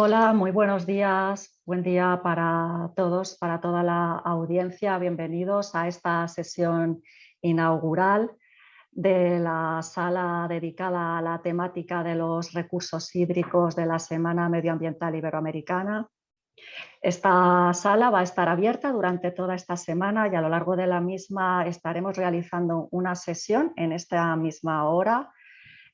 Hola, muy buenos días. Buen día para todos, para toda la audiencia. Bienvenidos a esta sesión inaugural de la sala dedicada a la temática de los recursos hídricos de la Semana Medioambiental Iberoamericana. Esta sala va a estar abierta durante toda esta semana y a lo largo de la misma estaremos realizando una sesión en esta misma hora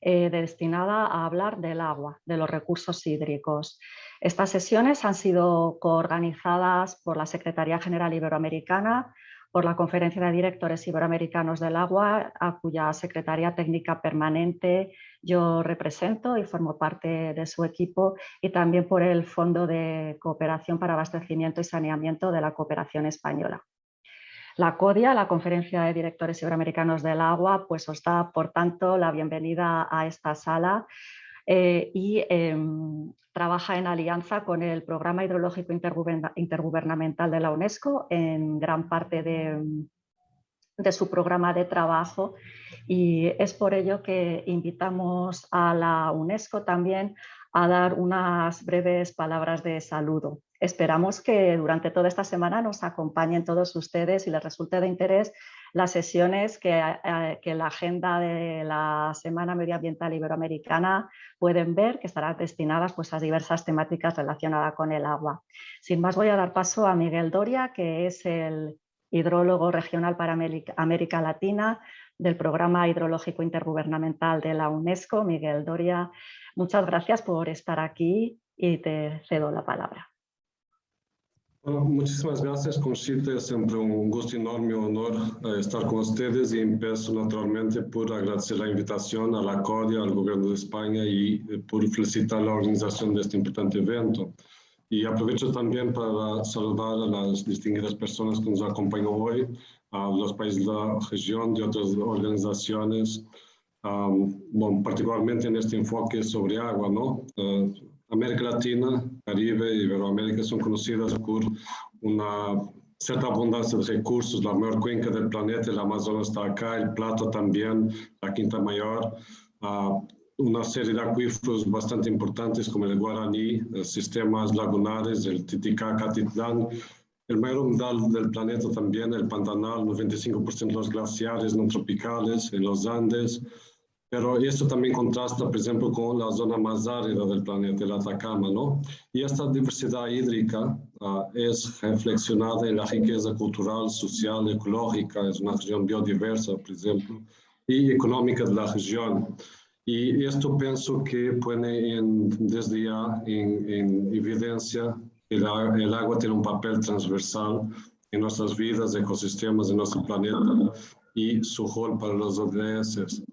eh, destinada a hablar del agua, de los recursos hídricos. Estas sesiones han sido coorganizadas por la Secretaría General Iberoamericana, por la Conferencia de Directores Iberoamericanos del Agua, a cuya Secretaría Técnica Permanente yo represento y formo parte de su equipo, y también por el Fondo de Cooperación para Abastecimiento y Saneamiento de la Cooperación Española. La CODIA, la Conferencia de Directores Iberoamericanos del Agua, pues os da, por tanto, la bienvenida a esta sala eh, y em, trabaja en alianza con el Programa Hidrológico Intergubernamental de la UNESCO en gran parte de, de su programa de trabajo y es por ello que invitamos a la UNESCO también a dar unas breves palabras de saludo. Esperamos que durante toda esta semana nos acompañen todos ustedes y les resulte de interés las sesiones que, eh, que la agenda de la Semana Medioambiental Iberoamericana pueden ver, que estarán destinadas pues, a diversas temáticas relacionadas con el agua. Sin más voy a dar paso a Miguel Doria, que es el hidrólogo regional para América Latina del Programa Hidrológico Intergubernamental de la UNESCO. Miguel Doria, muchas gracias por estar aquí y te cedo la palabra. Bueno, muchísimas gracias, Conchita. Es siempre un gusto enorme y honor eh, estar con ustedes y empiezo naturalmente por agradecer la invitación a la CODIA, al Gobierno de España y eh, por felicitar la organización de este importante evento. Y aprovecho también para saludar a las distinguidas personas que nos acompañan hoy, a los países de la región, de otras organizaciones, bueno, particularmente en este enfoque sobre agua, ¿no? Uh, América Latina, Caribe y Iberoamérica son conocidas por una cierta abundancia de recursos, la mayor cuenca del planeta, el Amazonas está acá, el Plato también, la Quinta Mayor, uh, una serie de acuíferos bastante importantes como el Guaraní, los sistemas lagunares, el Titicaca, Titlán, el mayor humedal del planeta también, el Pantanal, 95% de los glaciares no tropicales en los Andes, pero esto también contrasta, por ejemplo, con la zona más árida del planeta, el Atacama, ¿no? Y esta diversidad hídrica uh, es reflexionada en la riqueza cultural, social, ecológica, es una región biodiversa, por ejemplo, y económica de la región. Y esto pienso que pone en, desde ya en, en evidencia que la, el agua tiene un papel transversal en nuestras vidas, ecosistemas de nuestro planeta y su rol para los ODS.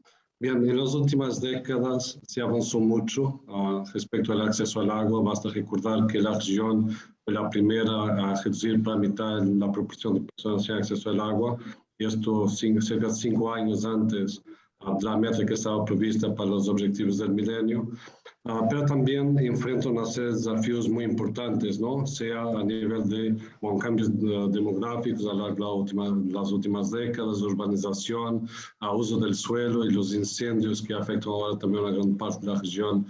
Bien, en las últimas décadas se avanzó mucho uh, respecto al acceso al agua. Basta recordar que la región fue la primera a reducir para mitad la proporción de personas sin acceso al agua. Y esto cinco, cerca de cinco años antes uh, de la meta que estaba prevista para los objetivos del milenio. Uh, pero también enfrenta una serie de desafíos muy importantes, ¿no? sea a nivel de bueno, cambios de, demográficos a largo de las últimas décadas, urbanización, a uso del suelo y los incendios que afectan ahora también a una gran parte de la región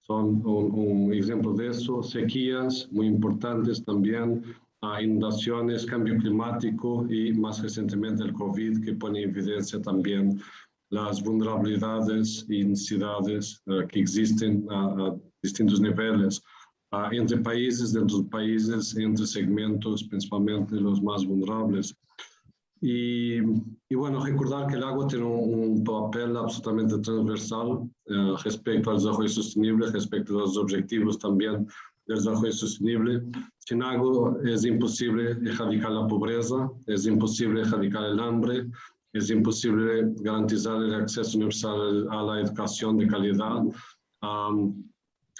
son un, un ejemplo de eso, sequías muy importantes también, a inundaciones, cambio climático y más recientemente el COVID que pone en evidencia también las vulnerabilidades y necesidades uh, que existen a, a distintos niveles, uh, entre países, dentro de países, entre segmentos, principalmente los más vulnerables. Y, y, bueno, recordar que el agua tiene un, un papel absolutamente transversal uh, respecto al desarrollo sostenible, respecto a los objetivos también del desarrollo sostenible. Sin agua es imposible erradicar la pobreza, es imposible erradicar el hambre, es imposible garantizar el acceso universal a la educación de calidad, um,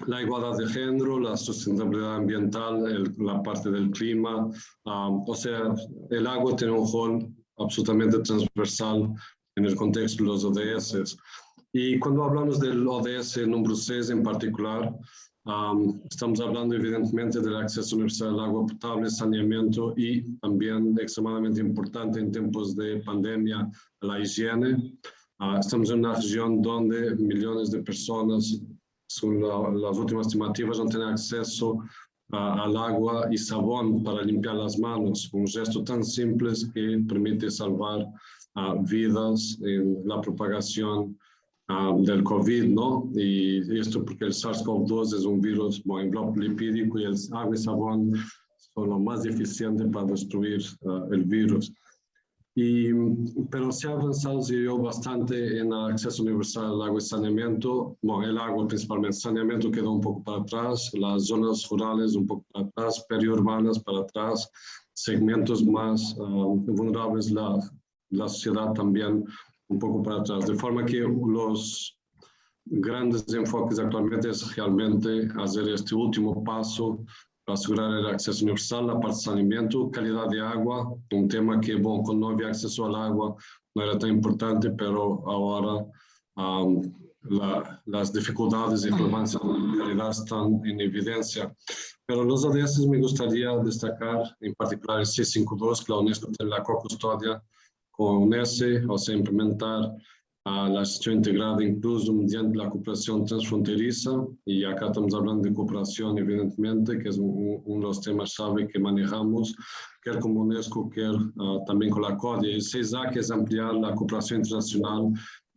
la igualdad de género, la sustentabilidad ambiental, el, la parte del clima. Um, o sea, el agua tiene un rol absolutamente transversal en el contexto de los ODS. Y cuando hablamos del ODS número 6 en particular, Um, estamos hablando evidentemente del acceso universal al agua potable, saneamiento y también extremadamente importante en tiempos de pandemia, la higiene. Uh, estamos en una región donde millones de personas según las últimas estimativas, no tienen acceso al agua y sabón para limpiar las manos, un gesto tan simple que permite salvar vidas en la propagación del COVID, ¿no? Y esto porque el SARS-CoV-2 es un virus en bloque lipídico y el agua y sabón son lo más eficiente para destruir el virus. Y, pero se ha avanzado yo, bastante en el acceso universal al agua y saneamiento. Bueno, el agua principalmente, saneamiento quedó un poco para atrás, las zonas rurales un poco para atrás, periurbanas para atrás, segmentos más vulnerables, la, la sociedad también un poco para atrás. De forma que los grandes enfoques actualmente es realmente hacer este último paso para asegurar el acceso universal, la parte de saneamiento, calidad de agua, un tema que, bueno, cuando no había acceso al agua no era tan importante, pero ahora las dificultades y problemas de calidad están en evidencia. Pero los ODS me gustaría destacar, en particular el C52, que la UNESCO tiene la co-custodia con UNESE, o sea, implementar a la gestión integrada incluso mediante la cooperación transfronteriza y acá estamos hablando de cooperación evidentemente que es uno de los temas clave que manejamos quer como UNESCO, quer uh, también con la CODIA. Y CESA que es ampliar la cooperación internacional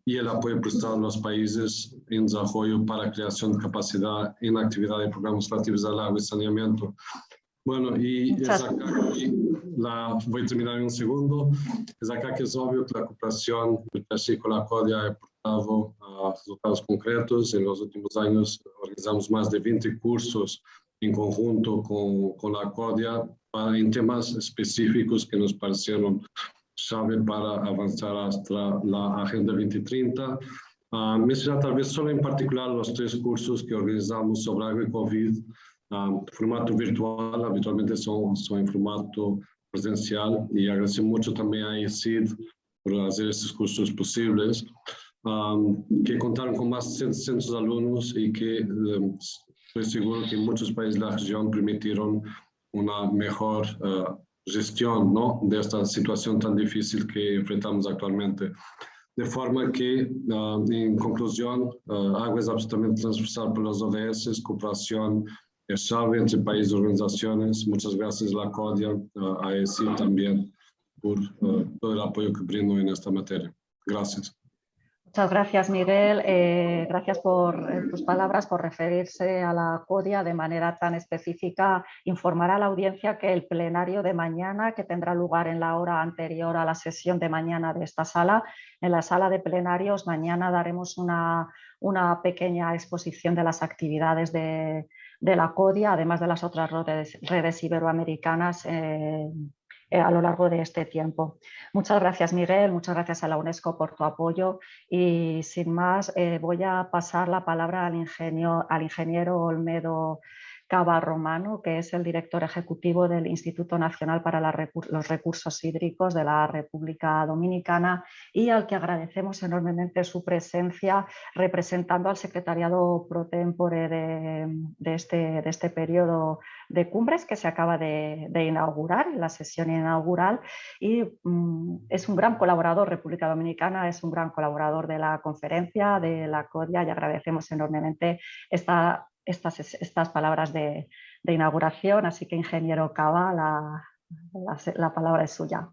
y el apoyo prestado a los países en desarrollo para creación de capacidad en actividad de programas relativos al agua y saneamiento. Bueno, y es acá que la, voy a terminar en un segundo, es acá que es obvio que la cooperación con la CODIA ha aportado a resultados concretos. En los últimos años organizamos más de 20 cursos en conjunto con, con la CODIA para, en temas específicos que nos parecieron clave para avanzar hasta la Agenda 2030. Uh, mencionar tal vez solo en particular los tres cursos que organizamos sobre agua y COVID, um, formato virtual, habitualmente son, son en formato presencial y agradecer mucho también a ICID por hacer estos cursos posibles, um, que contaron con más de 700 alumnos y que um, seguro que muchos países de la región permitieron una mejor uh, gestión ¿no? de difícil que enfrentamos actualmente. De forma que, uh, en conclusión, uh, absolutamente transversal por los ODS, cooperación es clave entre países y organizaciones. Muchas gracias la CODIA, a ESI también, por todo el apoyo que brindo en esta materia. Gracias. Muchas gracias, Miguel. Eh, gracias por eh, tus palabras, por referirse a la CODIA de manera tan específica. Informar a la audiencia que el plenario de mañana, que tendrá lugar en la hora anterior a la sesión de mañana de esta sala, en la sala de plenarios, mañana daremos una, una pequeña exposición de las actividades de, de la CODIA, además de las otras redes, iberoamericanas eh, eh, a lo largo de este tiempo. Muchas gracias Miguel, muchas gracias a la UNESCO por tu apoyo y sin más eh, voy a pasar la palabra al, ingenio, al ingeniero Olmedo Cava Romano, que es el director ejecutivo del Instituto Nacional para los Recursos Hídricos de la República Dominicana y al que agradecemos enormemente su presencia representando al secretariado pro tempore de, este, de este periodo de cumbres que se acaba de, inaugurar, la sesión inaugural y mm, es un gran colaborador, República Dominicana es un gran colaborador de la conferencia, de la CODIA y agradecemos enormemente esta estas, estas palabras de, inauguración, así que ingeniero Cava, la, la, palabra es suya.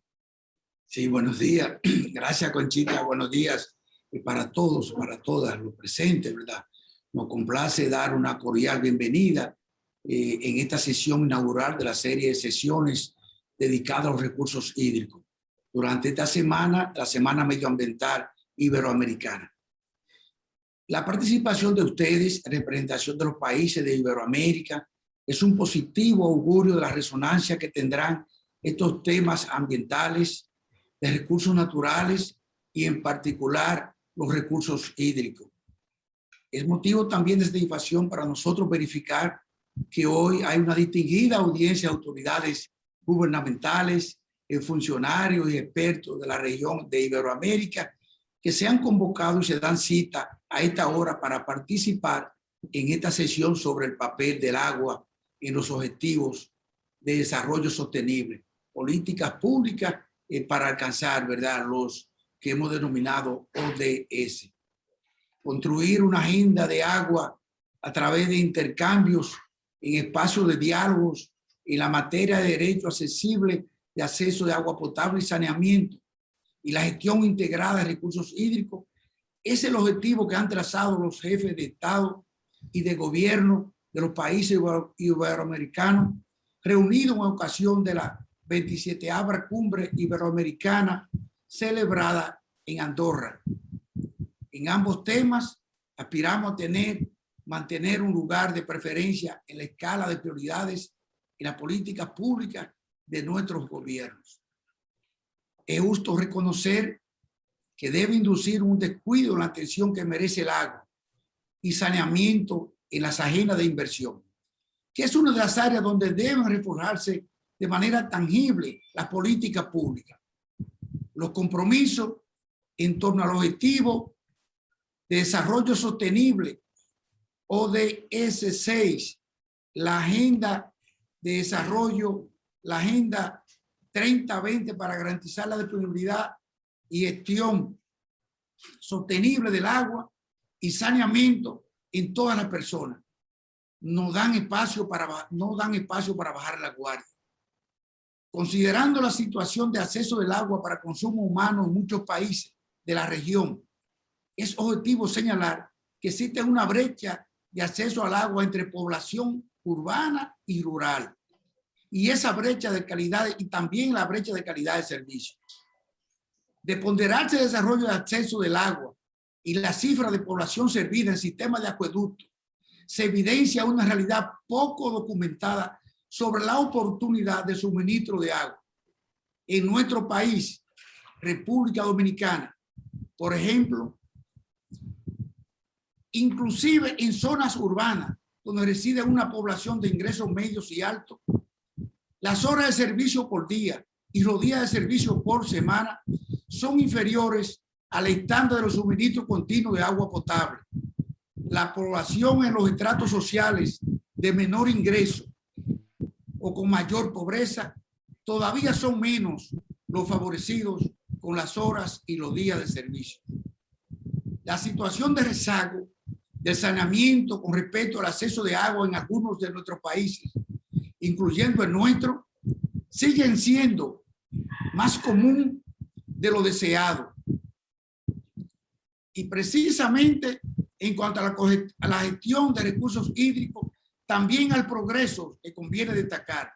Sí, buenos días. Gracias, Conchita. Buenos días para todos, para todas los presentes, ¿verdad? Nos complace dar una cordial bienvenida eh, en esta sesión inaugural de la serie de sesiones dedicadas a los recursos hídricos. Durante esta semana, la Semana Medioambiental Iberoamericana. La participación de ustedes, representación de los países de Iberoamérica, es un positivo augurio de la resonancia que tendrán estos temas ambientales, de recursos naturales y en particular los recursos hídricos. Es motivo también de satisfacción para nosotros verificar que hoy hay una distinguida audiencia de autoridades gubernamentales, eh, funcionarios y expertos de la región de Iberoamérica que se han convocado y se dan cita a esta hora para participar en esta sesión sobre el papel del agua en los objetivos de desarrollo sostenible, políticas públicas eh, para alcanzar ¿verdad? los que hemos denominado ODS. Construir una agenda de agua a través de intercambios en espacios de diálogos en la materia de derecho accesible de acceso de agua potable y saneamiento y la gestión integrada de recursos hídricos es el objetivo que han trazado los jefes de Estado y de gobierno de los países iberoamericanos reunidos en ocasión de la 27 Cumbre Iberoamericana celebrada en Andorra. En ambos temas aspiramos a tener, mantener un lugar de preferencia en la escala de prioridades en la política pública de nuestros gobiernos. Es justo reconocer que debe inducir un descuido en la atención que merece el agua y saneamiento en las agendas de inversión, que es una de las áreas donde deben reforzarse de manera tangible las políticas públicas. Los compromisos en torno al objetivo de desarrollo sostenible o de S6, la agenda de desarrollo, la agenda 30-20 para garantizar la disponibilidad y gestión sostenible del agua y saneamiento en todas las personas. No dan espacio para, no dan espacio para bajar la guardia. Considerando la situación de acceso del agua para consumo humano en muchos países de la región, es objetivo señalar que existe una brecha de acceso al agua entre población urbana y rural. Y esa brecha de calidad y también la brecha de calidad de servicio de ponderarse el desarrollo de acceso del agua y la cifra de población servida en sistemas de acueducto, se evidencia una realidad poco documentada sobre la oportunidad de suministro de agua. En nuestro país, República Dominicana, por ejemplo, inclusive en zonas urbanas donde reside una población de ingresos medios y altos, las horas de servicio por día y los días de servicio por semana son inferiores al estándar de los suministros continuos de agua potable. La población en los estratos sociales de menor ingreso o con mayor pobreza todavía son menos los favorecidos con las horas y los días de servicio. La situación de rezago del saneamiento con respecto al acceso de agua en algunos de nuestros países, incluyendo el nuestro, siguen siendo más común de lo deseado. Y precisamente en cuanto a la, gestión de recursos hídricos, también al progreso que conviene destacar,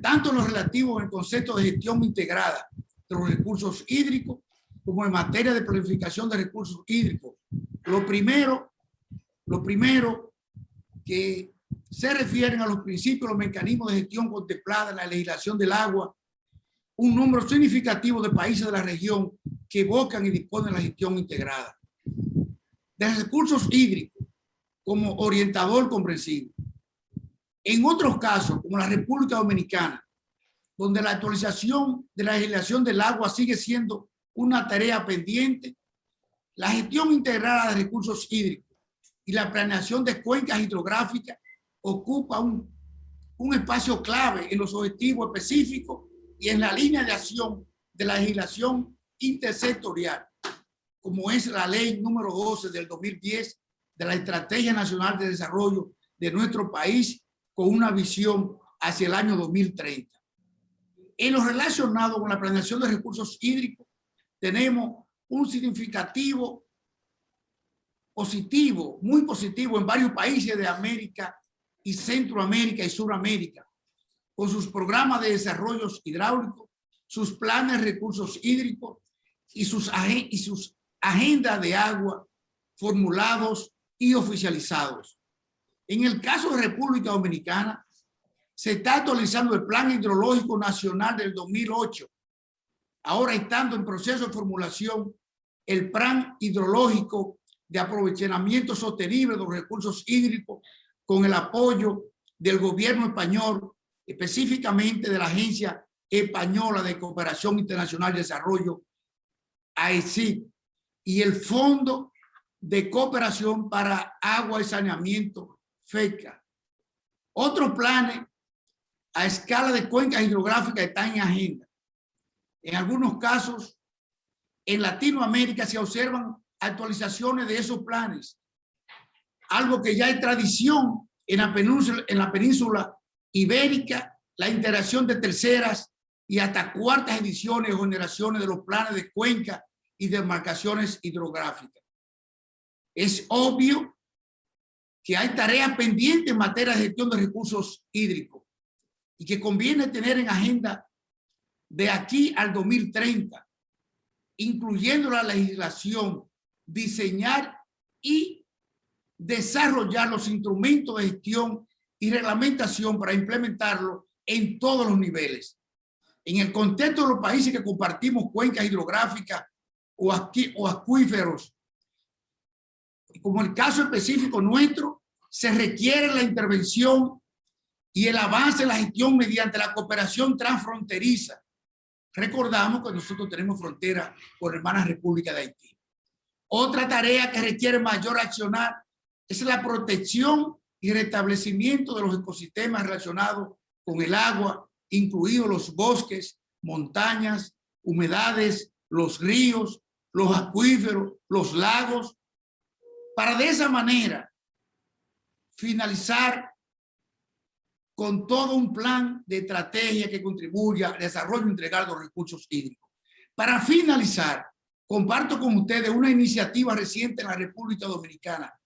tanto en lo relativo al concepto de gestión integrada de los recursos hídricos, como en materia de planificación de recursos hídricos. Lo primero, lo primero que se refieren a los principios, los mecanismos de gestión contemplada en la legislación del agua un número significativo de países de la región que evocan y disponen la gestión integrada. De recursos hídricos como orientador comprensivo. En otros casos, como la República Dominicana, donde la actualización de la legislación del agua sigue siendo una tarea pendiente, la gestión integrada de recursos hídricos y la planeación de cuencas hidrográficas ocupa un, un espacio clave en los objetivos específicos y en la línea de acción de la legislación intersectorial, como es la ley número 12 del 2010 de la Estrategia Nacional de Desarrollo de nuestro país con una visión hacia el año 2030. En lo relacionado con la planeación de recursos hídricos, tenemos un significativo positivo, muy positivo en varios países de América y Centroamérica y Suramérica, con sus programas de desarrollos hidráulicos, sus planes de recursos hídricos y sus, y sus agendas de agua formulados y oficializados. En el caso de República Dominicana, se está actualizando el Plan Hidrológico Nacional del 2008. Ahora estando en proceso de formulación el Plan Hidrológico de Aprovechamiento Sostenible de los Recursos Hídricos con el apoyo del gobierno español específicamente de la Agencia Española de Cooperación Internacional de Desarrollo, AECI, y el Fondo de Cooperación para Agua y Saneamiento, FECA. Otros planes a escala de cuencas hidrográficas están en agenda. En algunos casos, en Latinoamérica se observan actualizaciones de esos planes algo que ya hay tradición en la península, en la península ibérica, la interacción de terceras y hasta cuartas ediciones o generaciones de los planes de cuenca y demarcaciones hidrográficas. Es obvio que hay tareas pendientes en materia de gestión de recursos hídricos y que conviene tener en agenda de aquí al 2030, incluyendo la legislación, diseñar y desarrollar los instrumentos de gestión y reglamentación para implementarlo en todos los niveles. En el contexto de los países que compartimos cuencas hidrográficas o, o acuíferos, como el caso específico nuestro, se requiere la intervención y el avance en la gestión mediante la cooperación transfronteriza. Recordamos que nosotros tenemos frontera con hermanas República de Haití. Otra tarea que requiere mayor accionar es la protección y restablecimiento de los ecosistemas relacionados con el agua, incluidos los bosques, montañas, humedades, los ríos, los acuíferos, los lagos, para de esa manera finalizar con todo un plan de estrategia que contribuya al desarrollo integral de los recursos hídricos. Para finalizar, comparto con ustedes una iniciativa reciente en la República Dominicana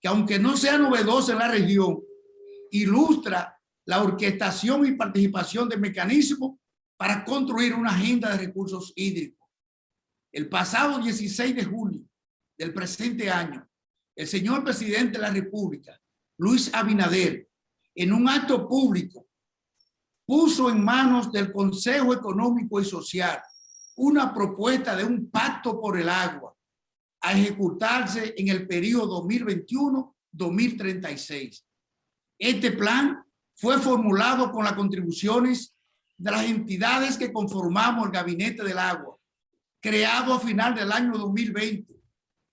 que aunque no sea novedosa en la región, ilustra la orquestación y participación de mecanismos para construir una agenda de recursos hídricos. El pasado 16 de julio del presente año, el señor presidente de la República, Luis Abinader, en un acto público, puso en manos del Consejo Económico y Social una propuesta de un pacto por el agua a ejecutarse en el periodo 2021-2036. Este plan fue formulado con las contribuciones de las entidades que conformamos el Gabinete del Agua, creado a final del año 2020.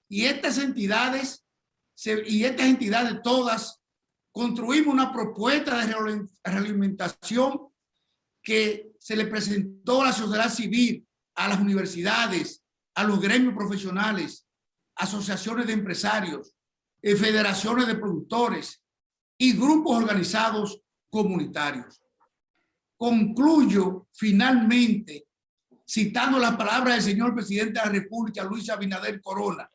Y estas entidades, y estas entidades todas, construimos una propuesta de realimentación que se le presentó a la sociedad civil, a las universidades, a los gremios profesionales, asociaciones de empresarios, eh, federaciones de productores y grupos organizados comunitarios. Concluyo finalmente citando las palabras del señor presidente de la República, Luis Abinader Corona,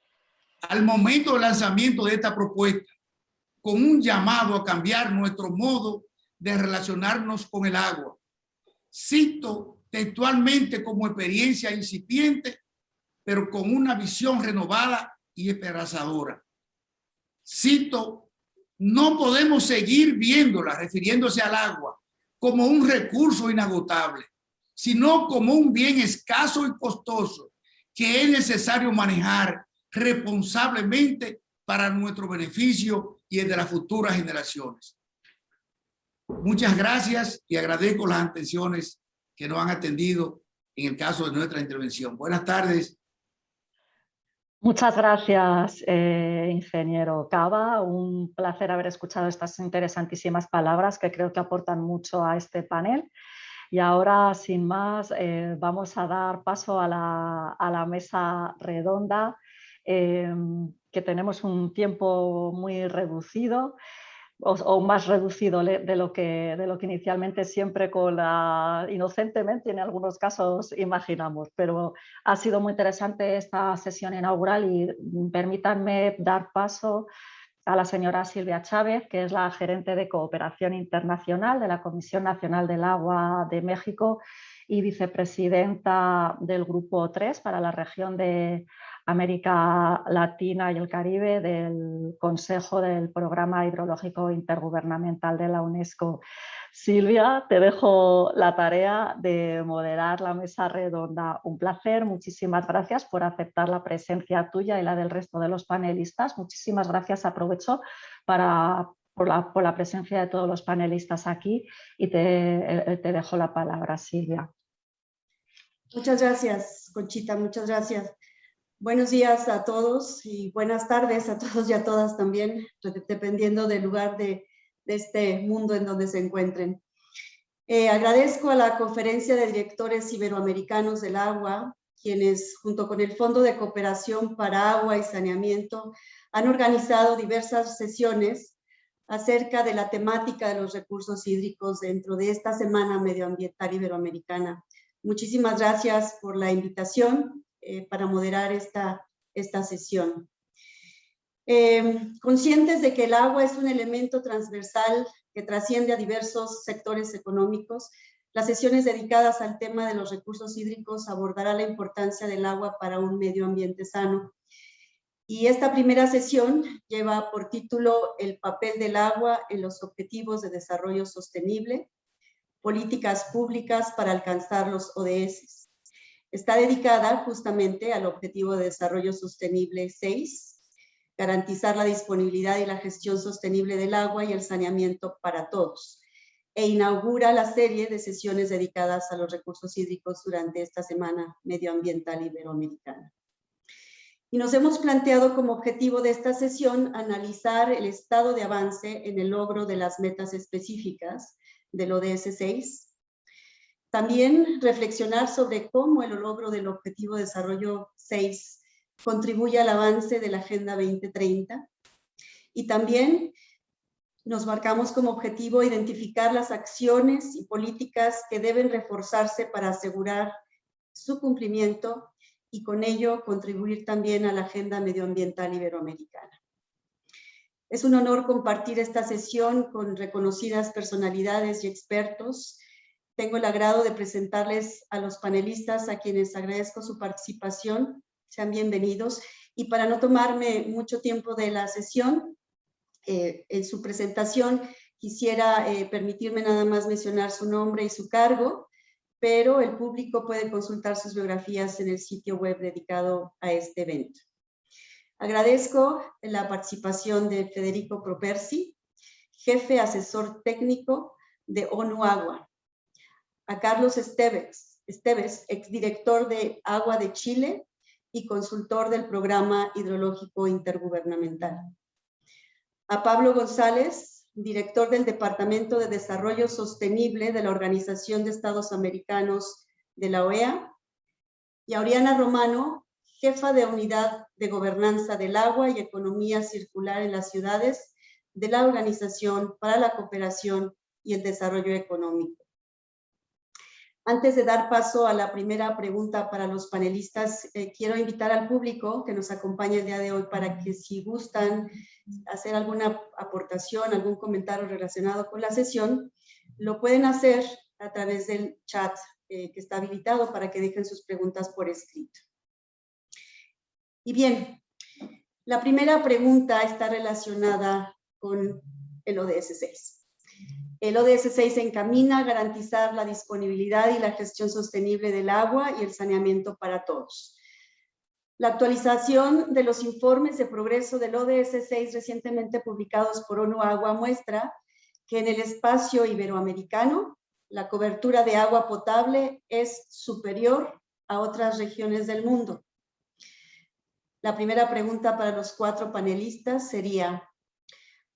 al momento del lanzamiento de esta propuesta, con un llamado a cambiar nuestro modo de relacionarnos con el agua. Cito textualmente como experiencia incipiente, pero con una visión renovada y esperanzadora. Cito, no podemos seguir viéndola, refiriéndose al agua, como un recurso inagotable, sino como un bien escaso y costoso que es necesario manejar responsablemente para nuestro beneficio y el de las futuras generaciones. Muchas gracias y agradezco las atenciones que nos han atendido en el caso de nuestra intervención. Buenas tardes Muchas gracias, eh, ingeniero Cava. Un placer haber escuchado estas interesantísimas palabras que creo que aportan mucho a este panel. Y ahora, sin más, eh, vamos a dar paso a la, mesa redonda, eh, que tenemos un tiempo muy reducido o, más reducido de lo, que, de lo que inicialmente siempre con la, inocentemente en algunos casos imaginamos. Pero ha sido muy interesante esta sesión inaugural y permítanme dar paso a la señora Silvia Chávez, que es la gerente de cooperación internacional de la Comisión Nacional del Agua de México y vicepresidenta del Grupo 3 para la región de América Latina y el Caribe del Consejo del Programa Hidrológico Intergubernamental de la UNESCO. Silvia, te dejo la tarea de moderar la mesa redonda. Un placer, muchísimas gracias por aceptar la presencia tuya y la del resto de los panelistas. Muchísimas gracias, aprovecho para, por, la, presencia de todos los panelistas aquí y te, te dejo la palabra, Silvia. Muchas gracias, Conchita, muchas gracias. Buenos días a todos y buenas tardes a todos y a todas también, dependiendo del lugar de, este mundo en donde se encuentren. Eh, agradezco a la Conferencia de Directores Iberoamericanos del Agua, quienes junto con el Fondo de Cooperación para Agua y Saneamiento han organizado diversas sesiones acerca de la temática de los recursos hídricos dentro de esta Semana Medioambiental Iberoamericana. Muchísimas gracias por la invitación eh, para moderar esta, esta sesión. Eh, conscientes de que el agua es un elemento transversal que trasciende a diversos sectores económicos, las sesiones dedicadas al tema de los recursos hídricos abordará la importancia del agua para un medio ambiente sano. Y esta primera sesión lleva por título El papel del agua en los objetivos de desarrollo sostenible, políticas públicas para alcanzar los ODS. Está dedicada justamente al objetivo de desarrollo sostenible 6, garantizar la disponibilidad y la gestión sostenible del agua y el saneamiento para todos e inaugura la serie de sesiones dedicadas a los recursos hídricos durante esta Semana Medioambiental Iberoamericana. Y nos hemos planteado como objetivo de esta sesión analizar el estado de avance en el logro de las metas específicas del ODS 6. También reflexionar sobre cómo el logro del Objetivo de Desarrollo 6 contribuye al avance de la Agenda 2030. Y también nos marcamos como objetivo identificar las acciones y políticas que deben reforzarse para asegurar su cumplimiento y con ello contribuir también a la agenda medioambiental iberoamericana. Es un honor compartir esta sesión con reconocidas personalidades y expertos. Tengo el agrado de presentarles a los panelistas a quienes agradezco su participación. Sean bienvenidos. Y para no tomarme mucho tiempo de la sesión, eh, en su presentación quisiera eh, permitirme nada más mencionar su nombre y su cargo, pero el público puede consultar sus biografías en el sitio web dedicado a este evento. Agradezco la participación de Federico Propersi, jefe asesor técnico de ONU Agua, a Carlos Esteves, Esteves, exdirector de Agua de Chile y consultor del Programa Hidrológico Intergubernamental a Pablo González, director del Departamento de Desarrollo Sostenible de la Organización de Estados Americanos de la OEA, y a Oriana Romano, jefa de Unidad de Gobernanza del Agua y Economía Circular en las Ciudades de la Organización para la Cooperación y el Desarrollo Económico. Antes de dar paso a la primera pregunta para los panelistas, eh, quiero invitar al público que nos acompaña el día de hoy para que si gustan hacer alguna aportación, algún comentario relacionado con la sesión, lo pueden hacer a través del chat eh, que está habilitado para que dejen sus preguntas por escrito. Y bien, la primera pregunta está relacionada con el ODS 6. El ODS 6 se encamina a garantizar la disponibilidad y la gestión sostenible del agua y el saneamiento para todos. La actualización de los informes de progreso del ODS 6 recientemente publicados por ONU Agua muestra que en el espacio iberoamericano la cobertura de agua potable es superior a otras regiones del mundo. La primera pregunta para los cuatro panelistas sería,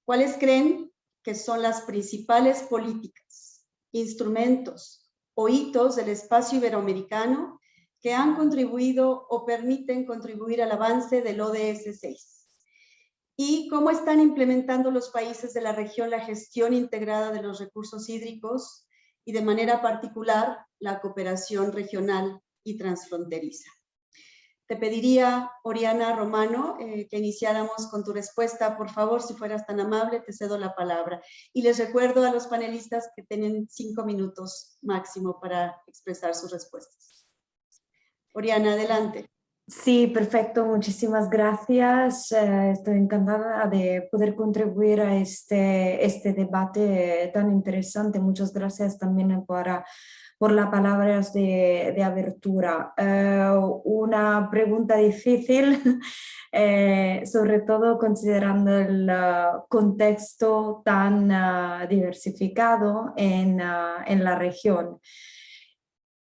¿cuáles creen que son las principales políticas, instrumentos o hitos del espacio iberoamericano que han contribuido o permiten contribuir al avance del ODS 6 y cómo están implementando los países de la región la gestión integrada de los recursos hídricos y de manera particular la cooperación regional y transfronteriza. Te pediría, Oriana Romano, eh, que iniciáramos con tu respuesta. Por favor, si fueras tan amable, te cedo la palabra. Y les recuerdo a los panelistas que tienen cinco minutos máximo para expresar sus respuestas. Oriana, adelante. Sí, perfecto. Muchísimas gracias. Eh, estoy encantada de poder contribuir a este, este debate tan interesante. Muchas gracias también para por las palabras de, abertura. Eh, una pregunta difícil, eh, sobre todo considerando el uh, contexto tan diversificado en, en la región.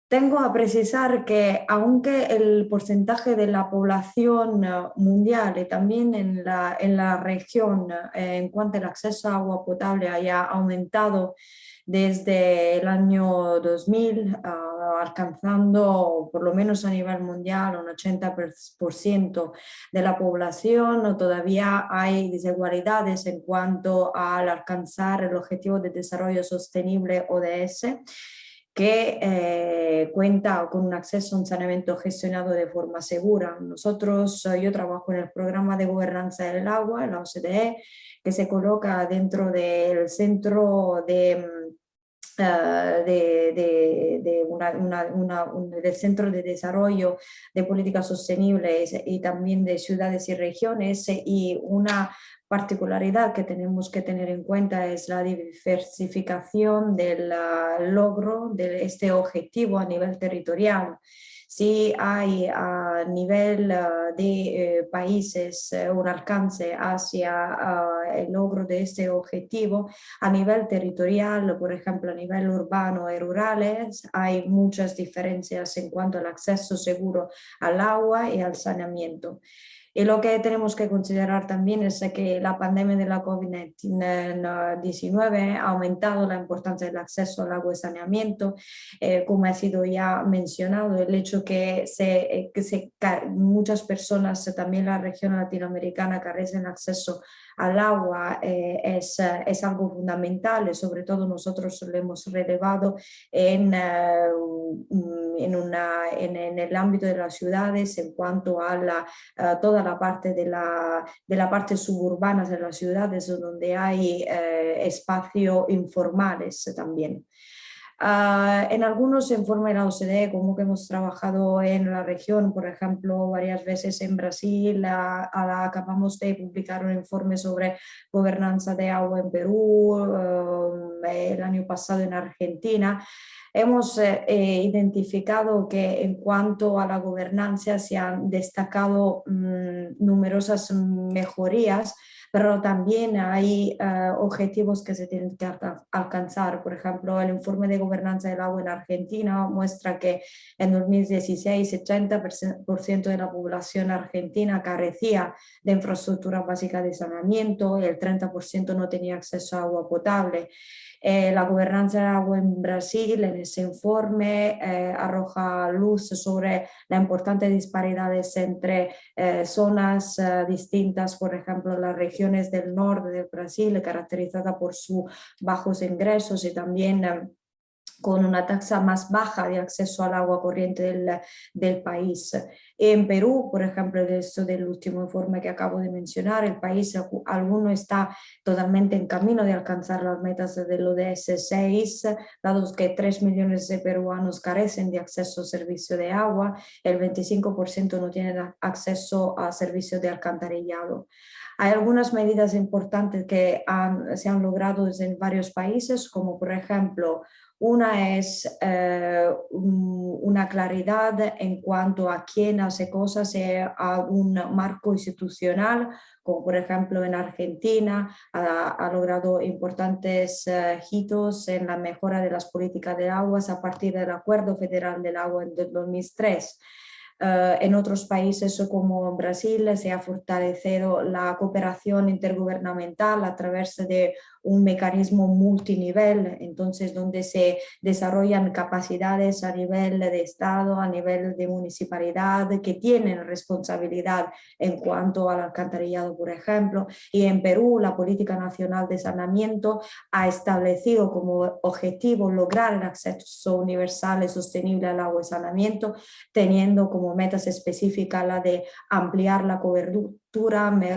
Tengo a precisar que aunque el porcentaje de la población mundial y también en la, en la región en cuanto al acceso a agua potable haya aumentado desde el año 2000 a alcanzando por lo menos a nivel mundial un 80% de la población, todavía hay desigualdades en cuanto al alcanzar el Objetivo de Desarrollo Sostenible ODS que eh, cuenta con un acceso a un saneamiento gestionado de forma segura. Nosotros, eh, yo trabajo en el programa de gobernanza del agua, la OCDE, que se coloca dentro del centro de, mm, eh, de, del Centro de Desarrollo de Políticas Sostenibles y también de ciudades y regiones y una particularidad que tenemos que tener en cuenta es la diversificación del logro de este objetivo a nivel territorial. Si hay a nivel ah, de eh, países eh, un alcance hacia ah, el logro de este objetivo, a nivel territorial, por ejemplo a nivel urbano y rurales, hay muchas diferencias en cuanto al acceso seguro al agua y al saneamiento. Y lo que tenemos que considerar también es que la pandemia de la COVID-19 ha aumentado la importancia del acceso al agua y saneamiento, eh, como ha sido ya mencionado, el hecho que, se, eh, que se, muchas personas, también en la región latinoamericana, carecen acceso al agua eh, es, es, algo fundamental sobre todo nosotros lo hemos relevado en, una, en, el ámbito de las ciudades en cuanto a, toda la parte de la, de parte suburbana de las ciudades donde hay eh, espacios informales también. Ah, en algunos informes de la OCDE, como que hemos trabajado en la región, por ejemplo, varias veces en Brasil, acabamos de publicar un informe sobre gobernanza de agua en Perú, eh, el año pasado en Argentina, hemos eh, eh, identificado que en cuanto a la gobernanza se han destacado mm, numerosas mejorías, pero también hay eh, objetivos que se tienen que alcanzar. Por ejemplo, el informe de gobernanza del agua en Argentina muestra que en 2016 80% de la población argentina carecía de infraestructura básica de saneamiento el 30% no tenía acceso a agua potable. Eh, la gobernanza del agua en Brasil en ese informe eh, arroja luz sobre las importantes disparidades entre eh, zonas distintas, por ejemplo las regiones del norte del Brasil caracterizada por sus bajos ingresos y también con una tasa más baja de acceso al agua corriente del, del país. En Perú, por ejemplo, de esto del último informe que acabo de mencionar, el país alguno está totalmente en camino de alcanzar las metas del ODS 6, dado que 3 millones de peruanos carecen de acceso a servicio de agua, el 25% no tienen acceso a servicio de alcantarillado. Hay algunas medidas importantes que se han logrado en varios países, como por ejemplo una es eh, una claridad en cuanto a quién hace cosas a un marco institucional, como por ejemplo en Argentina ha, logrado importantes eh, hitos en la mejora de las políticas de aguas a partir del Acuerdo Federal del Agua en 2003. Eh, en otros países como Brasil se ha fortalecido la cooperación intergubernamental a través de un mecanismo multinivel, entonces donde se desarrollan capacidades a nivel de Estado, a nivel de municipalidad, que tienen responsabilidad en cuanto al alcantarillado, por ejemplo. Y en Perú la Política Nacional de Saneamiento ha establecido como objetivo lograr el acceso universal y sostenible al agua y saneamiento, teniendo como metas específicas la de ampliar la cobertura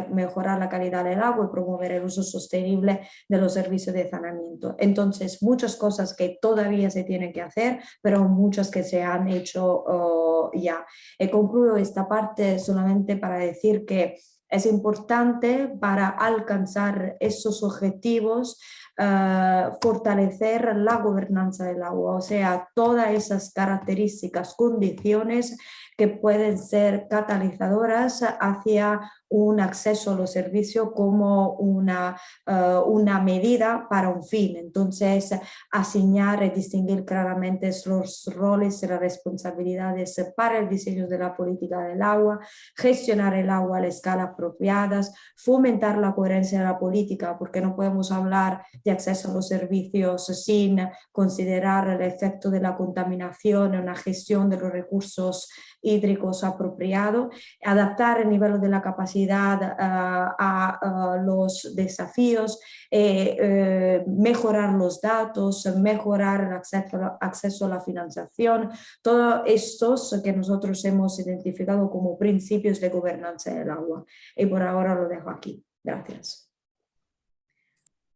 mejorar la calidad del agua y promover el uso sostenible de los servicios de saneamiento. Entonces, muchas cosas que todavía se tienen que hacer, pero muchas que se han hecho oh, ya. He concluido esta parte solamente para decir que es importante para alcanzar esos objetivos uh, fortalecer la gobernanza del agua, o sea, todas esas características, condiciones que pueden ser catalizadoras hacia un acceso a los servicios como una, eh, una medida para un fin. Entonces, asignar y distinguir claramente los roles y las responsabilidades para el diseño de la política del agua, gestionar el agua a la escala apropiadas, fomentar la coherencia de la política, porque no podemos hablar de de acceso a los servicios sin considerar el efecto de la contaminación una gestión de los recursos hídricos apropiado, adaptar el nivel de la capacidad ah, a, los desafíos, eh, eh, mejorar los datos, mejorar el acceso, acceso a la financiación, todos estos que nosotros hemos identificado como principios de gobernanza del agua. Y por ahora lo dejo aquí. Gracias.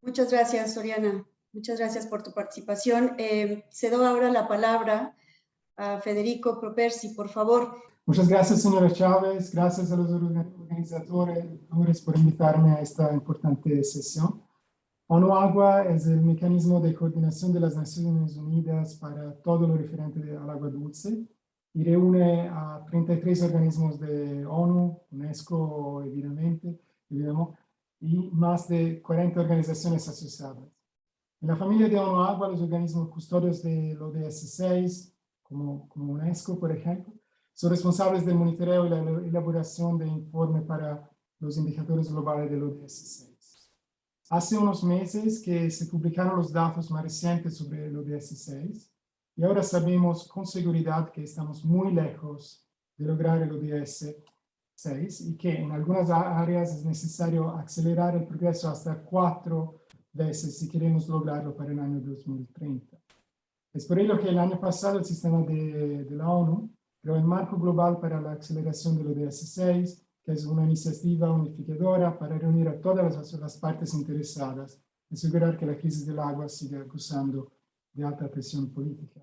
Muchas gracias, Soriana. Muchas gracias por tu participación. Eh, cedo ahora la palabra a Federico Propersi, por favor. Muchas gracias, señora Chávez. Gracias a los organizadores por invitarme a esta importante sesión. ONU Agua es el mecanismo de coordinación de las Naciones Unidas para todo lo referente al agua dulce y reúne a 33 organismos de ONU, UNESCO, evidentemente, y más de 40 organizaciones asociadas. En la familia de ONU Agua, los organismos custodios del ODS 6, como, como UNESCO, por ejemplo, son responsables del monitoreo y la elaboración de informe para los indicadores globales del ODS 6. Hace unos meses que se publicaron los datos más recientes sobre el ODS 6 y ahora sabemos con seguridad que estamos muy lejos de lograr el ODS 6 y que en algunas áreas es necesario acelerar el progreso hasta cuatro veces si queremos lograrlo para el año 2030. Es por ello que el año pasado el sistema de, de la ONU creó el Marco Global para la Aceleración del ODS 6, que es una iniciativa unificadora para reunir a todas las, las partes interesadas y asegurar que la crisis del agua siga acusando de alta presión política.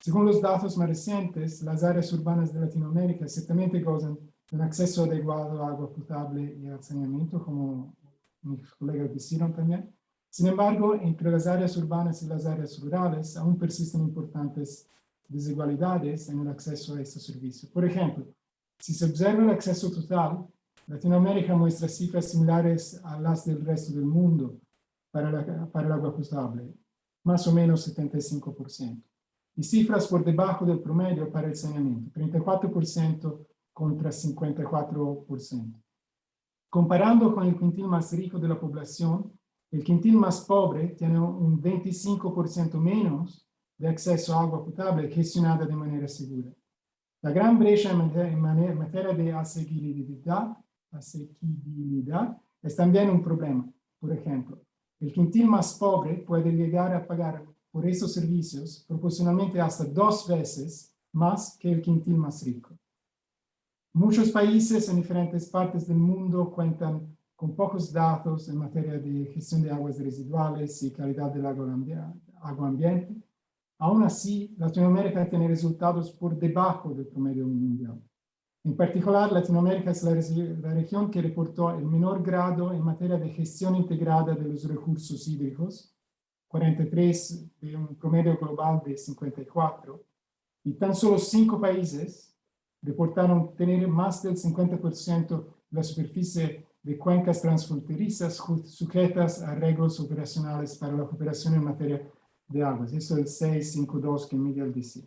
Según los datos más recientes, las áreas urbanas de Latinoamérica ciertamente gozan un acceso adecuado a agua potable y al saneamiento, como mis colegas dijeron también. Sin embargo, entre las áreas urbanas y las áreas rurales aún persisten importantes desigualdades en el acceso a estos servicios. Por ejemplo, si se observa el acceso total, Latinoamérica muestra cifras similares a las del resto del mundo para, para el agua potable, más o menos 75%. Y cifras por debajo del promedio para el saneamiento, 34% contra 54%. Comparando con el quintil más rico de la población, el quintil más pobre tiene un 25% menos de acceso a agua potable gestionada de manera segura. La gran brecha en materia de asequibilidad, asequibilidad es también un problema. Por ejemplo, el quintil más pobre puede llegar a pagar por esos servicios proporcionalmente hasta dos veces más que el quintil más rico. Muchos países en diferentes partes del mundo cuentan con pocos datos en materia de gestión de aguas residuales y calidad del agua ambiente. Aún así, Latinoamérica tiene resultados por debajo del promedio mundial. En particular, Latinoamérica es la, región que reportó el menor grado en materia de gestión integrada de los recursos hídricos, 43 de un promedio global de 54, y tan solo cinco países reportaron tener más del 50% de la superficie de cuencas transfronterizas sujetas a arreglos operacionales para la cooperación en materia de aguas. Eso es el 652 que Miguel decía.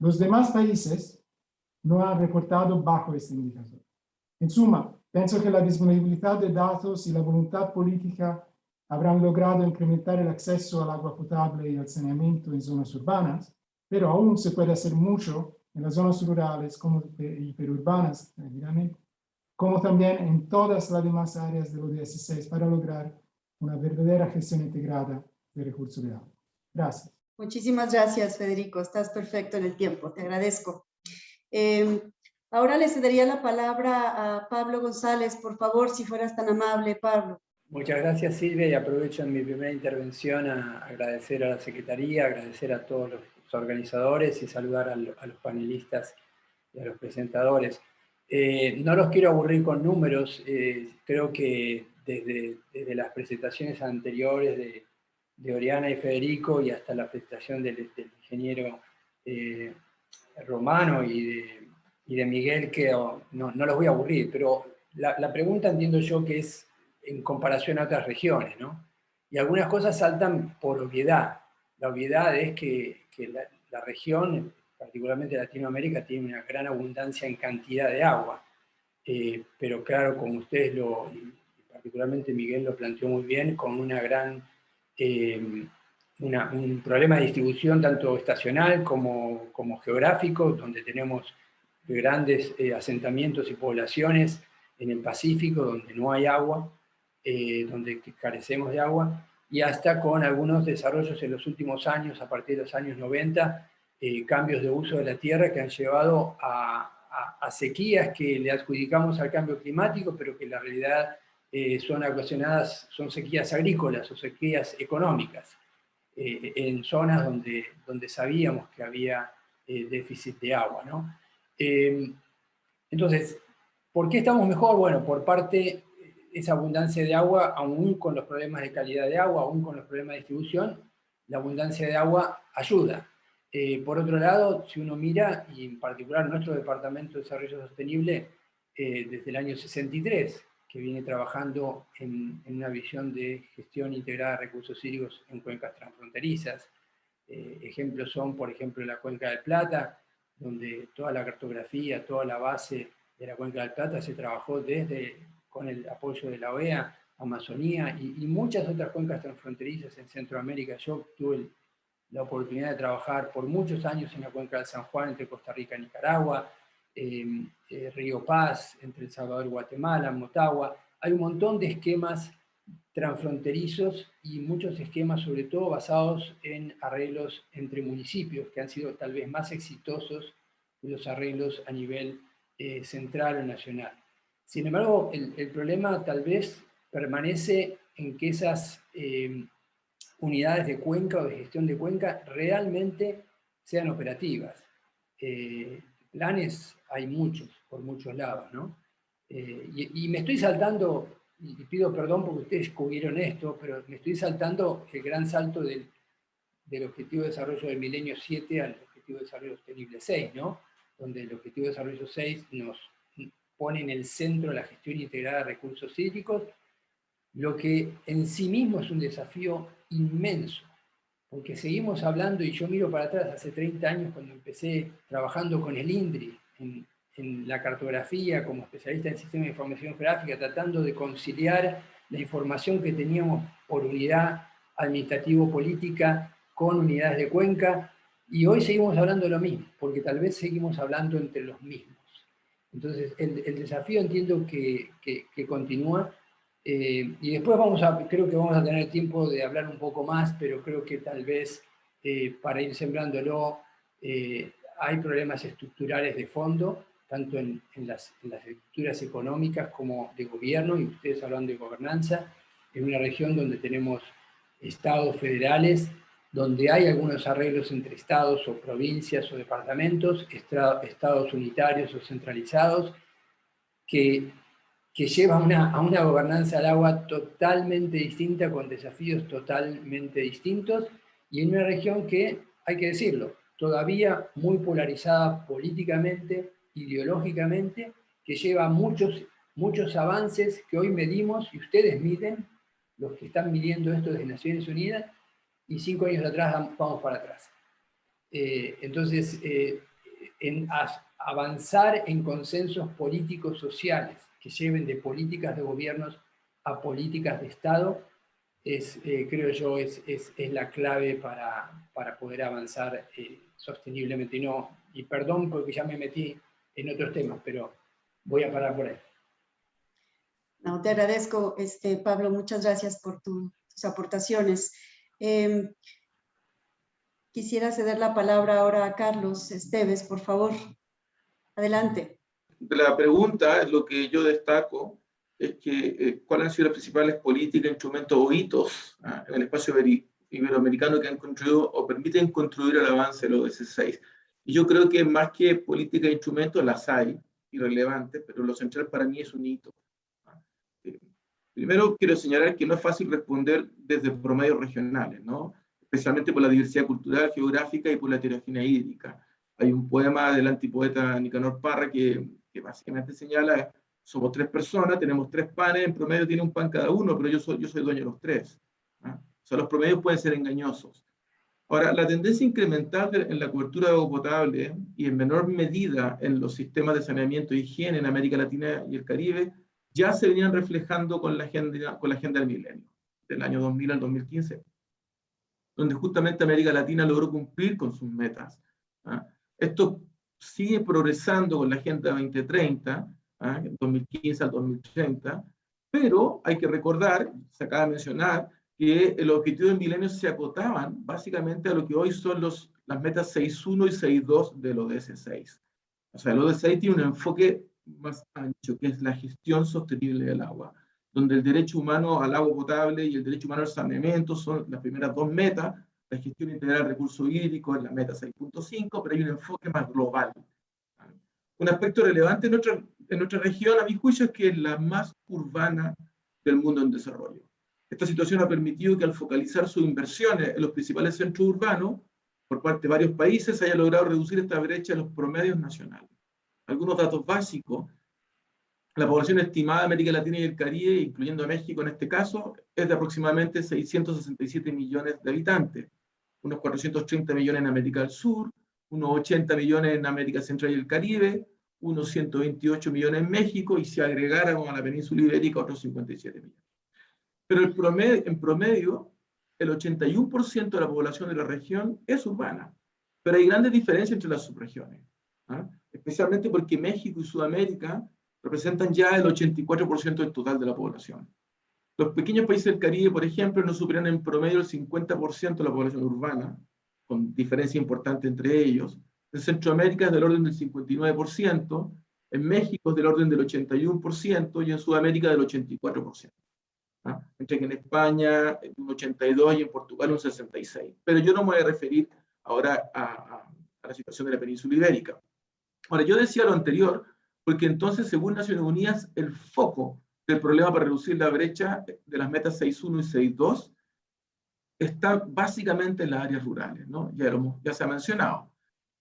Los demás países no han reportado bajo este indicador. En suma, pienso que la disponibilidad de datos y la voluntad política habrán logrado incrementar el acceso al agua potable y al saneamiento en zonas urbanas, pero aún se puede hacer mucho en las zonas rurales como y perurbanas, evidentemente, como también en todas las demás áreas del ODS 6 para lograr una verdadera gestión integrada de recursos de agua. Gracias. Muchísimas gracias, Federico. Estás perfecto en el tiempo. Te agradezco. Em, ahora le cedería la palabra a Pablo González. Por favor, si fueras tan amable, Pablo. Muchas gracias, Silvia, y aprovecho en mi primera intervención a agradecer a la Secretaría, agradecer a todos los organizadores y saludar a, los panelistas y a los presentadores. Eh, no los quiero aburrir con números, eh, creo que desde, las presentaciones anteriores de, Oriana y Federico y hasta la presentación del, ingeniero eh, Romano y de, Miguel, que no, no, los voy a aburrir, pero la, pregunta entiendo yo que es en comparación a otras regiones, ¿no? Y algunas cosas saltan por obviedad. La obviedad es que, la, la región particularmente Latinoamérica, tiene una gran abundancia en cantidad de agua. Eh, pero claro, como ustedes lo, particularmente Miguel lo planteó muy bien, con una gran eh, un problema de distribución tanto estacional como, como geográfico, donde tenemos grandes eh, asentamientos y poblaciones en el Pacífico, donde no hay agua, eh, donde carecemos de agua, y hasta con algunos desarrollos en los últimos años, a partir de los años 90, eh, cambios de uso de la tierra que han llevado a, sequías que le adjudicamos al cambio climático, pero que en la realidad son ocasionadas, son sequías agrícolas o sequías económicas, en zonas donde, donde sabíamos que había déficit de agua. ¿no? Entonces, ¿por qué estamos mejor? Bueno, por parte esa abundancia de agua, aún con los problemas de calidad de agua, aún con los problemas de distribución, la abundancia de agua ayuda. Eh, por otro lado, si uno mira, y en particular nuestro Departamento de Desarrollo Sostenible, eh, desde el año 63, que viene trabajando en, una visión de gestión integrada de recursos hídricos en cuencas transfronterizas. Eh, ejemplos son, por ejemplo, la Cuenca del Plata, donde toda la cartografía, toda la base de la Cuenca del Plata se trabajó desde, con el apoyo de la OEA, Amazonía y, muchas otras cuencas transfronterizas en Centroamérica. Yo tuve la oportunidad de trabajar por muchos años en la cuenca del San Juan entre Costa Rica y Nicaragua, eh, Río Paz, entre El Salvador y Guatemala, Motagua. Hay un montón de esquemas transfronterizos y muchos esquemas sobre todo basados en arreglos entre municipios que han sido tal vez más exitosos que los arreglos a nivel eh, central o nacional. Sin embargo, el, problema tal vez permanece en que esas eh, unidades de cuenca o de gestión de cuenca realmente sean operativas. Eh, planes hay muchos, por muchos lados, ¿no? y, y, me estoy saltando y pido perdón porque ustedes cubrieron esto, pero me estoy saltando el gran salto del, del Objetivo de Desarrollo del Milenio 7 al Objetivo de Desarrollo Sostenible 6, ¿no? Donde el Objetivo de Desarrollo 6 nos pone en el centro la gestión integrada de recursos hídricos, lo que en sí mismo es un desafío inmenso, porque seguimos hablando, y yo miro para atrás, hace 30 años cuando empecé trabajando con el INDRI, en, la cartografía, como especialista en sistemas de información geográfica, tratando de conciliar la información que teníamos por unidad administrativo-política con unidades de cuenca, y hoy seguimos hablando de lo mismo, porque tal vez seguimos hablando entre los mismos. Entonces, el, desafío entiendo que, que, continúa, eh, y después vamos a, creo que vamos a tener tiempo de hablar un poco más, pero creo que tal vez eh, para ir sembrándolo, eh, hay problemas estructurales de fondo, tanto en, las, estructuras económicas como de gobierno, y ustedes hablan de gobernanza, en una región donde tenemos estados federales, donde hay algunos arreglos entre estados o provincias o departamentos, estados unitarios o centralizados, que, que llevan a una gobernanza al agua totalmente distinta, con desafíos totalmente distintos, y en una región que, hay que decirlo, todavía muy polarizada políticamente, ideológicamente, que lleva muchos, muchos avances que hoy medimos, y ustedes miden, los que están midiendo esto desde Naciones Unidas, y cinco años atrás vamos para atrás. Eh, entonces, eh, en avanzar en consensos políticos sociales que lleven de políticas de gobiernos a políticas de Estado, es, eh, creo yo, es, es, es, la clave para, para poder avanzar sosteniblemente. Y, no, y perdón porque ya me metí en otros temas, pero voy a parar por ahí. No, te agradezco, este, Pablo, muchas gracias por tus aportaciones. Em, quisiera ceder la palabra ahora a Carlos Esteves, por favor. Adelante. La pregunta, lo que yo destaco, es que eh, cuáles han sido las principales políticas, instrumentos o hitos ah, en el espacio iberoamericano que han construido o permiten construir el avance de los 16 y yo creo que más que política de instrumentos, las hay, irrelevantes, pero lo central para mí es un hito. Primero quiero señalar que no es fácil responder desde promedios regionales, ¿no? especialmente por la diversidad cultural, geográfica y por la heterogeneidad hídrica. Hay un poema del antipoeta Nicanor Parra que, que básicamente señala, somos tres personas, tenemos tres panes, en promedio tiene un pan cada uno, pero yo soy, dueño de los tres. O sea, los promedios pueden ser engañosos. Ahora, la tendencia incremental en la cobertura de agua potable y en menor medida en los sistemas de saneamiento y higiene en América Latina y el Caribe ya se venían reflejando con la agenda, con la agenda del milenio, del año 2000 al 2015. donde justamente América Latina logró cumplir con sus metas. ¿ah? Esto sigue progresando con la Agenda 2030, ¿ah? 2015 al 2030, pero hay que recordar, se acaba de mencionar, que los objetivos de milenio se acotaban básicamente a lo que hoy son los, las metas 6.1 y 6.2 del ODS 6. O sea, el ODS 6 tiene un enfoque más ancho, que es la gestión sostenible del agua, donde el derecho humano al agua potable y el derecho humano al saneamiento son las primeras dos metas, la gestión integral del recurso hídrico es la meta 6.5, pero hay un enfoque más global. Un aspecto relevante en nuestra, en nuestra región, a mi juicio, es que es la más urbana del mundo en desarrollo. Esta situación ha permitido que al focalizar sus inversiones en los principales centros urbanos, por parte de varios países, se haya logrado reducir esta brecha en los promedios nacionales. Algunos datos básicos. La población estimada de América Latina y el Caribe, incluyendo a México en este caso, es de aproximadamente 667 millones de habitantes. Unos 430 millones en América del Sur, unos 80 millones en América Central y el Caribe, unos 128 millones en México, y si agregáramos a la península ibérica, otros 57 millones. Pero en promedio, el 81% de la población de la región es urbana. Pero hay grandes diferencias entre las subregiones. ¿ah? Especialmente porque México y Sudamérica representan ya el 84% del total de la población. Los pequeños países del Caribe, por ejemplo, no superan en promedio el 50% de la población urbana, con diferencia importante entre ellos. En Centroamérica es del orden del 59%, en México es del orden del 81% y en Sudamérica del 84%. ¿ah? Entre que en España un 82% y en Portugal un 66%. Pero yo no me voy a referir ahora a, a, a la situación de la península ibérica. Ahora, yo decía lo anterior, porque entonces, según Naciones Unidas, el foco del problema para reducir la brecha de las metas 6.1 y 6.2 está básicamente en las áreas rurales, ¿no? Ya, lo, ya se ha mencionado.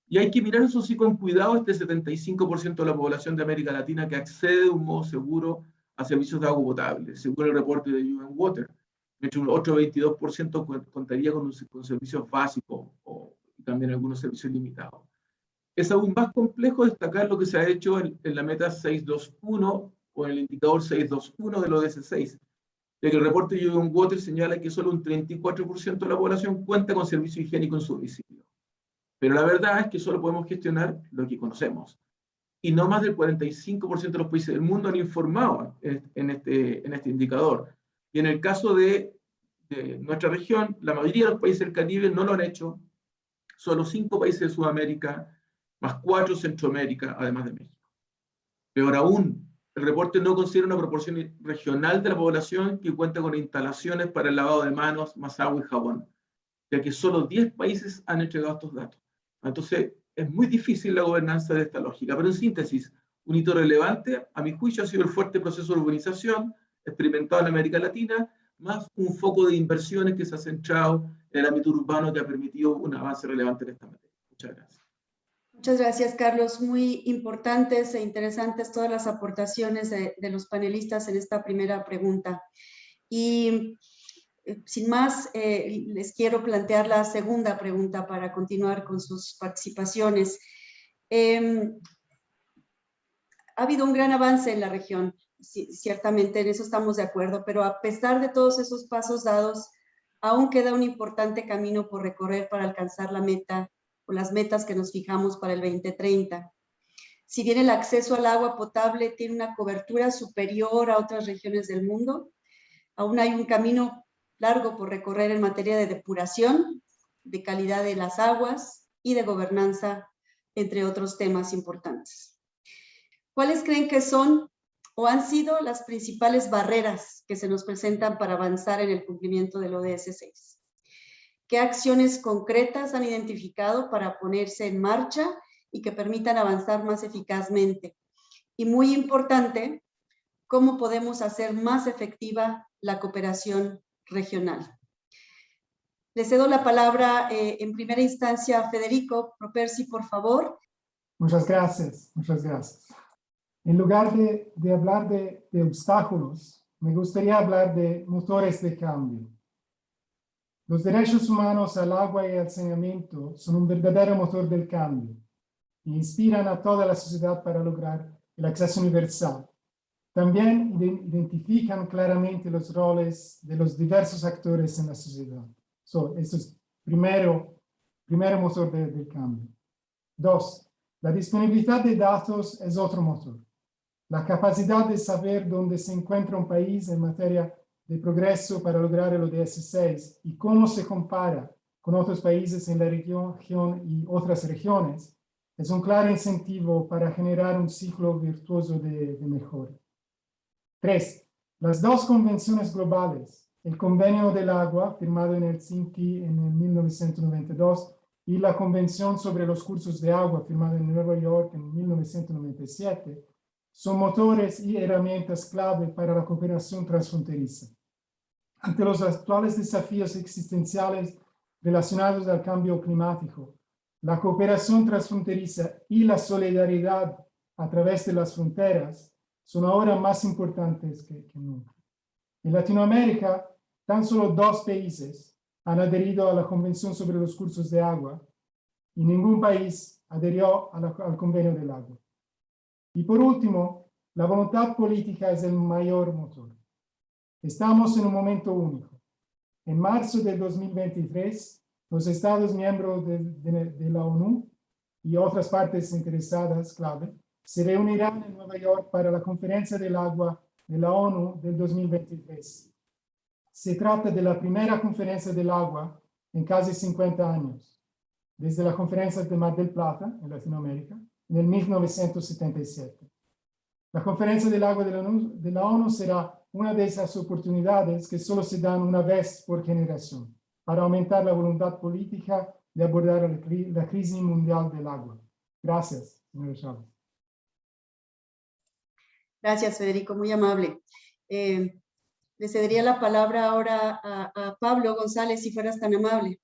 Y hay que mirar eso sí con cuidado, este 75% de la población de América Latina que accede de un modo seguro a servicios de agua potable, según el reporte de UN Water. Mientras un otro 22% contaría con, un, con servicios básicos o también algunos servicios limitados. Es aún más complejo destacar lo que se ha hecho en, la meta 621 o en el indicador 621 del ODS 6, ya que el reporte de UN Water señala que solo un 34% de la población cuenta con servicio higiénico en su domicilio. Pero la verdad es que solo podemos gestionar lo que conocemos. Y no más del 45% de los países del mundo han informado en este, este indicador. Y en el caso de, de nuestra región, la mayoría de los países del Caribe no lo han hecho. Solo cinco países de Sudamérica más cuatro Centroamérica, además de México. Peor aún, el reporte no considera una proporción regional de la población que cuenta con instalaciones para el lavado de manos, más agua y jabón, ya que solo 10 países han entregado estos datos. Entonces, es muy difícil la gobernanza de esta lógica, pero en síntesis, un hito relevante, a mi juicio, ha sido el fuerte proceso de urbanización experimentado en América Latina, más un foco de inversiones que se ha centrado en el ámbito urbano que ha permitido un avance relevante en esta materia. Muchas gracias. Muchas gracias, Carlos. Muy importantes e interesantes todas las aportaciones de, los panelistas en esta primera pregunta. Y eh, sin más, eh, les quiero plantear la segunda pregunta para continuar con sus participaciones. Eh, ha habido un gran avance en la región, ciertamente en eso estamos de acuerdo, pero a pesar de todos esos pasos dados, aún queda un importante camino por recorrer para alcanzar la meta las metas que nos fijamos para el 2030. Si bien el acceso al agua potable tiene una cobertura superior a otras regiones del mundo, aún hay un camino largo por recorrer en materia de depuración, de calidad de las aguas y de gobernanza, entre otros temas importantes. ¿Cuáles creen que son o han sido las principales barreras que se nos presentan para avanzar en el cumplimiento del ODS 6? ¿Qué acciones concretas han identificado para ponerse en marcha y que permitan avanzar más eficazmente? Y muy importante, ¿cómo podemos hacer más efectiva la cooperación regional? Le cedo la palabra eh, en primera instancia a Federico Propersi, por favor. Muchas gracias, muchas gracias. En lugar de, de hablar de, de obstáculos, me gustaría hablar de motores de cambio. Los derechos humanos al agua y al saneamiento son un verdadero motor del cambio e inspiran a toda la sociedad para lograr el acceso universal. También identifican claramente los roles de los diversos actores en la sociedad. So, esto es primero, primero motor de- del cambio. Dos, la disponibilidad de datos es otro motor. La capacidad de saber dónde se encuentra un país en materia de progreso para lograr el ODS 6 y cómo se compara con otros países en la región y otras regiones es un claro incentivo para generar un ciclo virtuoso de, de mejora. Tres, las dos convenciones globales, el Convenio del Agua, firmado en Helsinki en el 1992, y la Convención sobre los Cursos de Agua, firmada en Nueva York en 1997, son motores y herramientas clave para la cooperación transfronteriza. Ante los actuales desafíos existenciales relacionados al cambio climático, la cooperación transfronteriza y la solidaridad a través de las fronteras son ahora más importantes que, que nunca. En Latinoamérica, tan solo dos países han adherido a la Convención sobre los Cursos de Agua y ningún país adherió la- al Convenio del Agua. Y por último, la voluntad política es el mayor motor. Estamos en un momento único. En marzo del 2023, los Estados miembros de, de- de la ONU y otras partes interesadas clave se reunirán en Nueva York para la Conferencia del Agua de la ONU del 2023. Se trata de la primera conferencia del agua en casi 50 años, desde la conferencia de Mar del Plata, en Latinoamérica, en el 1977. La conferencia del agua de la, ONU, de la ONU será una de esas oportunidades que solo se dan una vez por generación para aumentar la voluntad política de abordar la, cri- la crisis mundial del agua. Gracias, señor Chávez. Gracias, Federico, muy amable. Eh, le cedería la palabra ahora a, a Pablo González, si fueras tan amable.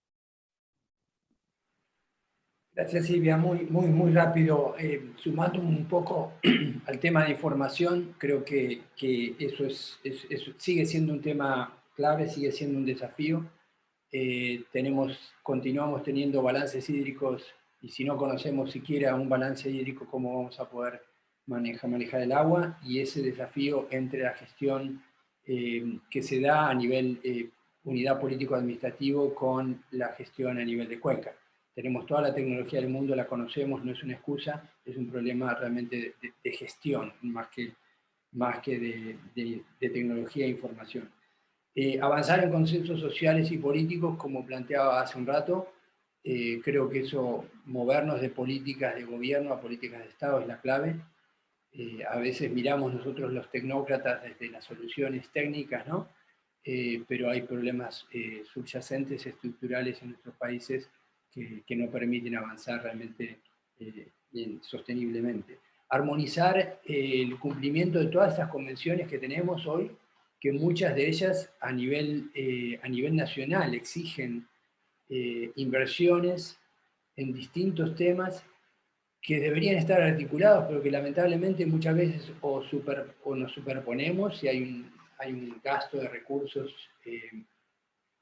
Gracias Silvia, muy, muy, muy rápido. Eh, sumando un poco al tema de información, creo que, que eso, es, sigue siendo un tema clave, sigue siendo un desafío. Eh, tenemos, continuamos teniendo balances hídricos y si no conocemos siquiera un balance hídrico, ¿cómo vamos a poder manejar, manejar el agua? Y ese desafío entre la gestión eh, que se da a nivel eh, unidad político-administrativo con la gestión a nivel de cuenca tenemos toda la tecnología del mundo, la conocemos, no es una excusa, es un problema realmente de, gestión, más que, más que de, tecnología e información. Eh, avanzar en consensos sociales y políticos, como planteaba hace un rato, eh, creo que eso, movernos de políticas de gobierno a políticas de Estado es la clave. Eh, a veces miramos nosotros los tecnócratas desde las soluciones técnicas, ¿no? Pero hay problemas subyacentes, estructurales en nuestros países que, que no permiten avanzar realmente eh, sosteniblemente. Armonizar eh, el cumplimiento de todas estas convenciones que tenemos hoy, que muchas de ellas a nivel, eh, a nivel nacional exigen eh, inversiones en distintos temas que deberían estar articulados, pero que lamentablemente muchas veces o, super, o nos superponemos y hay un, hay un gasto de recursos eh,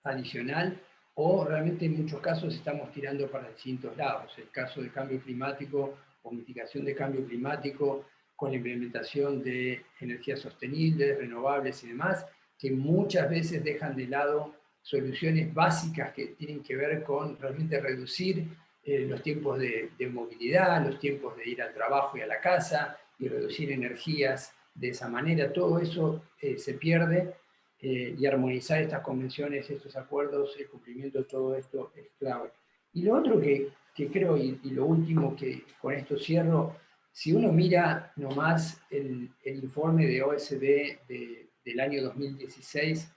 adicional, o realmente en muchos casos estamos tirando para distintos lados. El caso del cambio climático o mitigación de cambio climático con la implementación de energías sostenibles, renovables y demás, que muchas veces dejan de lado soluciones básicas que tienen que ver con realmente reducir eh, los tiempos de, movilidad, los tiempos de ir al trabajo y a la casa, y reducir energías de esa manera. Todo eso eh, se pierde eh, y armonizar estas convenciones, estos acuerdos, el cumplimiento de todo esto es clave. Y lo otro que, que creo, y, y lo último que con esto cierro, si uno mira nomás el, el informe de OSD de- del año 2016,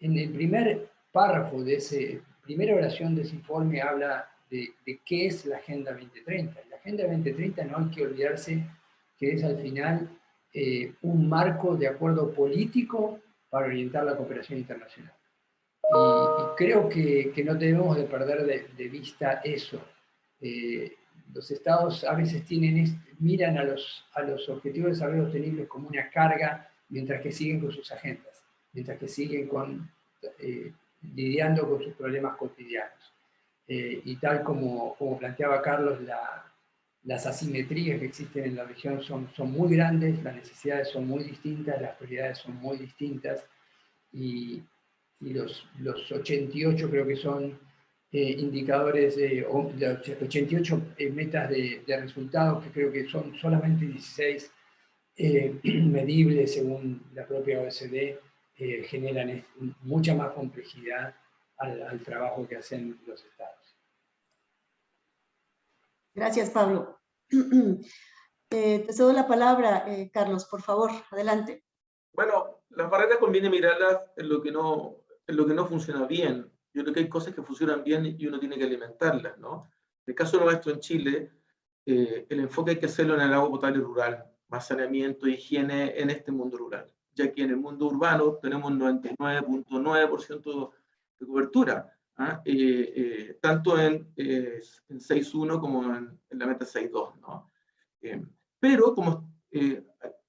en el primer párrafo de ese, primera oración de ese informe habla de, de qué es la Agenda 2030. La Agenda 2030 no hay que olvidarse que es al final eh, un marco de acuerdo político para orientar la cooperación internacional. Y, y creo que, que no debemos de perder de, de vista eso. Eh, los estados a veces tienen miran a los, a los objetivos de desarrollo sostenible como una carga mientras que siguen con sus agendas, mientras que siguen con, eh, lidiando con sus problemas cotidianos. Eh, y tal como, como planteaba Carlos, la, las asimetrías que existen en la región son, son muy grandes, las necesidades son muy distintas, las prioridades son muy distintas, y, y los, los 88 creo que son eh, indicadores, de 88 eh, metas de, resultados, que creo que son solamente 16 eh, medibles según la propia OSD, generan mucha más complejidad al, trabajo que hacen los estados. Gracias, Pablo. te cedo la palabra, Carlos, por favor, adelante. Bueno, las barreras conviene mirarlas en lo que no, en lo que no funciona bien yo creo que hay cosas que funcionan bien y uno tiene que alimentarlas, ¿no? En el caso nuestro en Chile, eh, el enfoque hay que hacerlo en el agua potable rural, más saneamiento, higiene en este mundo rural, ya que en el mundo urbano tenemos 99.9% de cobertura, ¿ah? eh, eh, tanto en, en 6.1 como en, en, la meta 6.2, ¿no? pero como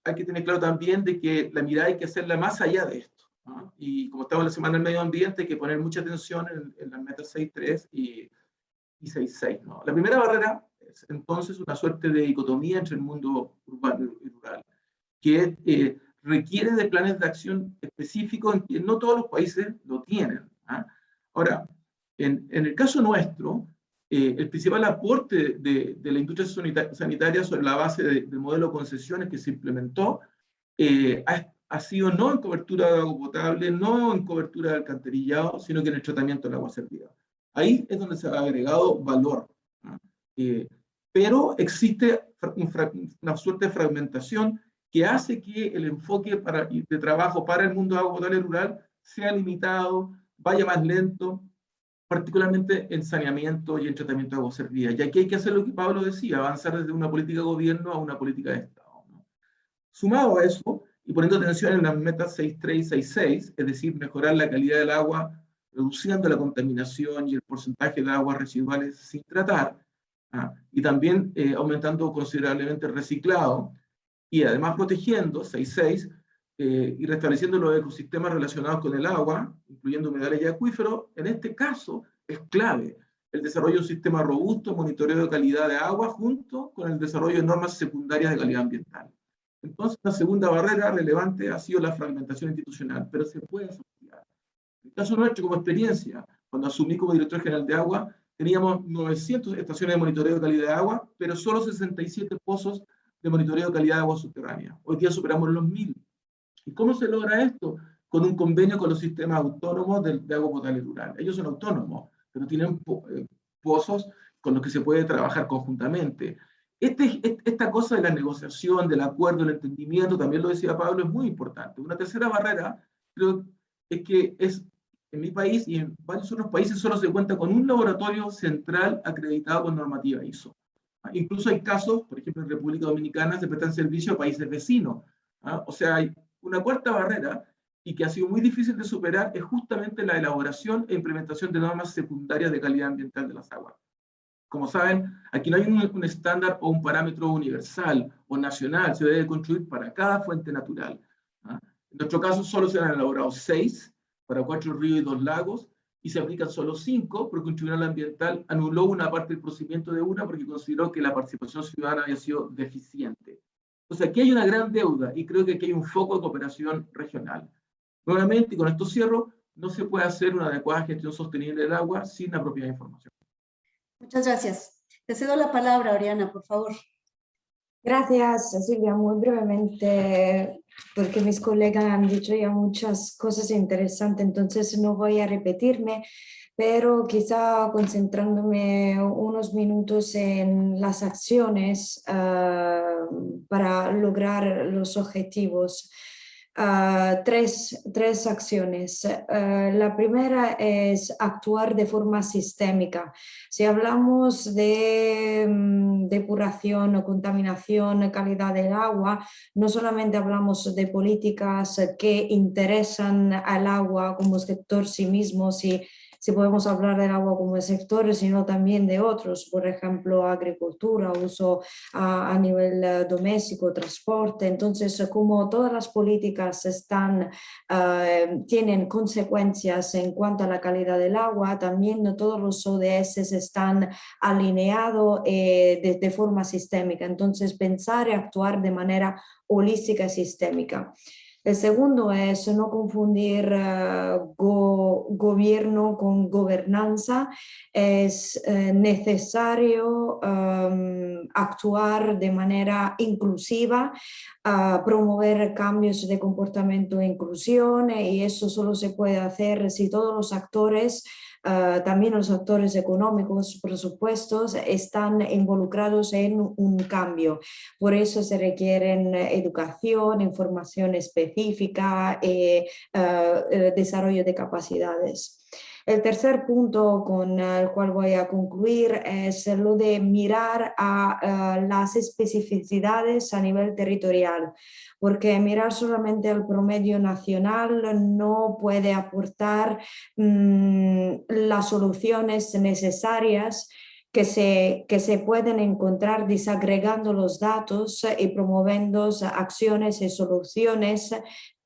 hay que tener claro también de que la mirada hay que hacerla más allá de esto. Y como estamos en la Semana del Medio Ambiente, hay que poner mucha atención en, en las metas 6.3 y, y 6.6. ¿no? La primera barrera es entonces una suerte de dicotomía entre el mundo urbano y rural, que eh, requiere de planes de acción específicos en que no todos los países lo tienen. ¿ah? Ahora, en, en, el caso nuestro, eh, el principal aporte de, de, la industria sanitaria sobre la base del modelo de concesiones que se implementó eh, ha, ha sido no en cobertura de agua potable, no en cobertura de alcantarillado, sino que en el tratamiento del agua servida. Ahí es donde se ha agregado valor. Eh, pero existe una suerte de fragmentación que hace que el enfoque para, de trabajo para el mundo de agua potable rural sea limitado, vaya más lento, particularmente en saneamiento y en tratamiento de agua servida. Y aquí hay que hacer lo que Pablo decía, avanzar desde una política de gobierno a una política de Estado. Sumado a eso, y poniendo atención en las metas 6.3 y 6.6, es decir, mejorar la calidad del agua, reduciendo la contaminación y el porcentaje de aguas residuales sin tratar, ¿ah? y también eh, aumentando considerablemente el reciclado, y además protegiendo 6.6 eh, y restableciendo los ecosistemas relacionados con el agua, incluyendo humedales y acuíferos, en este caso es clave el desarrollo de un sistema robusto, monitoreo de calidad de agua, junto con el desarrollo de normas secundarias de calidad ambiental. Entonces, la segunda barrera relevante ha sido la fragmentación institucional, pero se puede asociar. En el caso nuestro, como experiencia, cuando asumí como director general de agua, teníamos 900 estaciones de monitoreo de calidad de agua, pero solo 67 pozos de monitoreo de calidad de agua subterránea. Hoy día superamos los 1000. ¿Y cómo se logra esto? Con un convenio con los sistemas autónomos de, de agua potable rural. Ellos son autónomos, pero tienen eh, pozos con los que se puede trabajar conjuntamente. Este, esta cosa de la negociación, del acuerdo, del entendimiento, también lo decía Pablo, es muy importante. Una tercera barrera, creo, es que es, en mi país y en varios otros países solo se cuenta con un laboratorio central acreditado con normativa ISO. Ah, incluso hay casos, por ejemplo en República Dominicana, se prestan servicio a países vecinos. ¿ah? O sea, hay una cuarta barrera y que ha sido muy difícil de superar es justamente la elaboración e implementación de normas secundarias de calidad ambiental de las aguas. Como saben, aquí no hay un, estándar o un parámetro universal o nacional, se debe construir para cada fuente natural. ¿ah? En nuestro caso solo se han elaborado seis para cuatro ríos y dos lagos, y se aplican solo cinco porque un tribunal ambiental anuló una parte del procedimiento de una porque consideró que la participación ciudadana había sido deficiente. Entonces aquí hay una gran deuda y creo que aquí hay un foco de cooperación regional. Nuevamente, y con esto cierro, no se puede hacer una adecuada gestión sostenible del agua sin la propia información. Muchas gracias. Te cedo la palabra, Oriana, por favor. Gracias, Silvia. Muy brevemente, porque mis colegas han dicho ya muchas cosas interesantes, entonces no voy a repetirme, pero quizá concentrándome unos minutos en las acciones uh, para lograr los objetivos. Uh, tres, tres, acciones. Uh, la primera es actuar de forma sistémica. Si hablamos de um, depuración o contaminación, calidad del agua, no solamente hablamos de políticas que interesan al agua como sector sí mismo, si si podemos hablar del agua como sector, sino también de otros, por ejemplo, agricultura, uso a, nivel eh, doméstico, transporte. Entonces, como todas las políticas eh, tienen consecuencias en cuanto a la calidad del agua, también todos los ODS están alineados eh, de, forma sistémica. Entonces, pensar y actuar de manera holística y sistémica. El segundo es no confundir eh, gobierno con gobernanza. Es eh, necesario actuar de manera inclusiva, promover cambios de comportamiento e inclusión y eso solo se puede hacer si todos los actores Ah, también los actores económicos, presupuestos, están involucrados en un cambio. Por eso se requieren educación, información específica y eh, ah, eh, desarrollo de capacidades. El tercer punto con el cual voy a concluir es lo de mirar a, las especificidades a nivel territorial, porque mirar solamente el promedio nacional no puede aportar mm, las soluciones necesarias que se, que se pueden encontrar desagregando los datos y promoviendo acciones y soluciones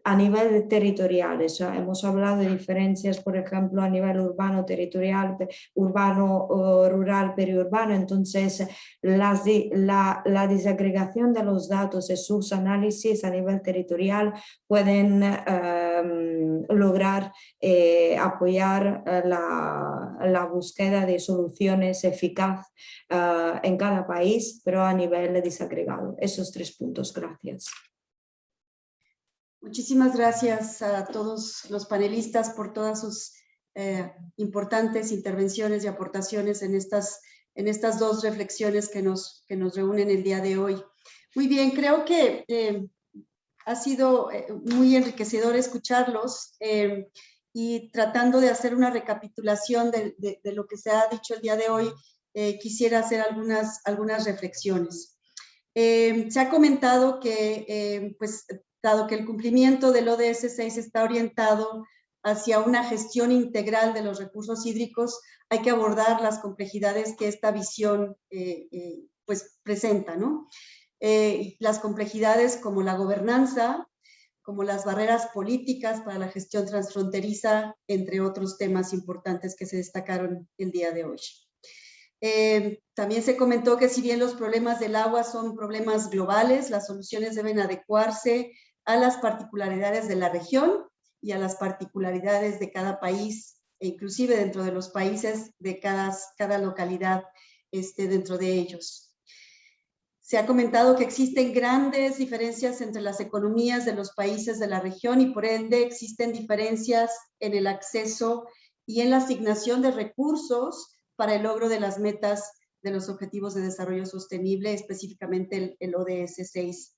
a nivel territorial. hemos hablado de diferencias, por ejemplo, a nivel urbano, territorial, urbano, rural, periurbano. Entonces, la, la, desagregación de los datos y sus análisis a nivel territorial pueden em, lograr eh, apoyar eh, la, la, búsqueda de soluciones eficaz eh, en cada país, pero a nivel desagregado. Esos tres puntos. Gracias. Muchísimas gracias a todos los panelistas por todas sus eh, importantes intervenciones y aportaciones en estas, en estas dos reflexiones que nos, que nos reúnen el día de hoy. Muy bien, creo que eh, ha sido eh, muy enriquecedor escucharlos y tratando de hacer una recapitulación de, de, lo que se ha dicho el día de hoy, quisiera hacer algunas, algunas reflexiones. Se ha comentado que pues, dado que el cumplimiento del ODS 6 está orientado hacia una gestión integral de los recursos hídricos, hay que abordar las complejidades que esta visión eh, eh, pues presenta, ¿no? Eh, las complejidades como la gobernanza, como las barreras políticas para la gestión transfronteriza, entre otros temas importantes que se destacaron el día de hoy. También se comentó que si bien los problemas del agua son problemas globales, las soluciones deben adecuarse a las particularidades de la región y a las particularidades de cada país, e inclusive dentro de los países de cada, cada localidad este, dentro de ellos. Se ha comentado que existen grandes diferencias entre las economías de los países de la región y por ende existen diferencias en el acceso y en la asignación de recursos para el logro de las metas de los Objetivos de Desarrollo Sostenible, específicamente el, el ODS 6.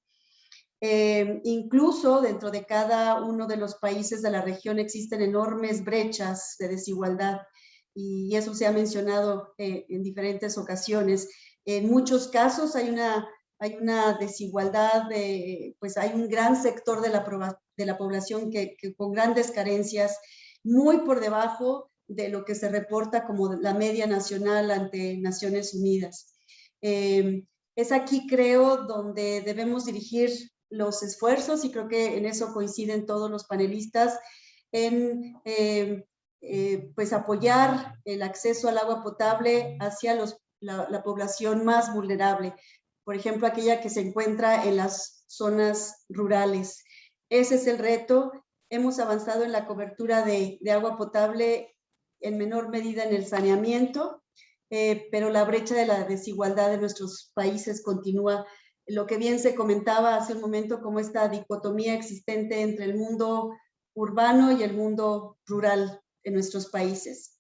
Eh, incluso dentro de cada uno de los países de la región existen enormes brechas de desigualdad y eso se ha mencionado eh, en diferentes ocasiones. En muchos casos hay una, hay una desigualdad, de, pues hay un gran sector de la, de la población que, con grandes carencias, muy por debajo de lo que se reporta como la media nacional ante Naciones Unidas. Eh, es aquí, creo, donde debemos dirigir los esfuerzos, y creo que en eso coinciden todos los panelistas, en eh, eh, pues apoyar el acceso al agua potable hacia los, la, población más vulnerable, por ejemplo, aquella que se encuentra en las zonas rurales. Ese es el reto. Hemos avanzado en la cobertura de, de agua potable en menor medida en el saneamiento, eh, pero la brecha de la desigualdad de nuestros países continúa lo que bien se comentaba hace un momento como esta dicotomía existente entre el mundo urbano y el mundo rural en nuestros países.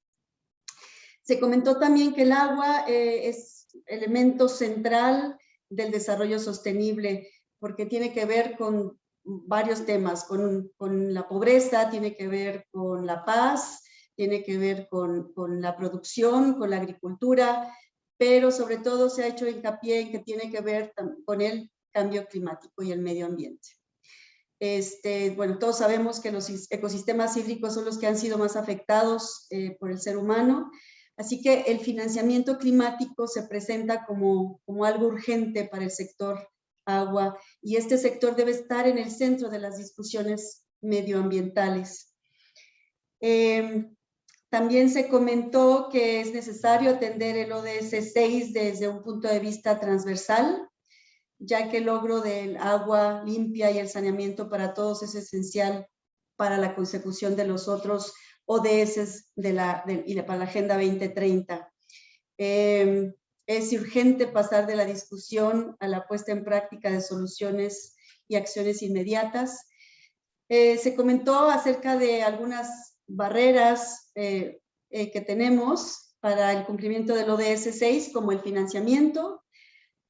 Se comentó también que el agua eh, es elemento central del desarrollo sostenible porque tiene que ver con varios temas, con, con la pobreza, tiene que ver con la paz, tiene que ver con, con la producción, con la agricultura, pero sobre todo se ha hecho hincapié en que tiene que ver con el cambio climático y el medio ambiente. Este, bueno, todos sabemos que los ecosistemas hídricos son los que han sido más afectados eh, por el ser humano, así que el financiamiento climático se presenta como, como algo urgente para el sector agua y este sector debe estar en el centro de las discusiones medioambientales. Eh, también se comentó que es necesario atender el ODS 6 desde un punto de vista transversal. ya que el logro del agua limpia y el saneamiento para todos es esencial para la consecución de los otros ODS de la, y para la Agenda 2030. Em, es urgente pasar de la discusión a la puesta en práctica de soluciones y acciones inmediatas. Eh, se comentó acerca de algunas barreras eh, eh, que tenemos para el cumplimiento del ODS 6, como el financiamiento,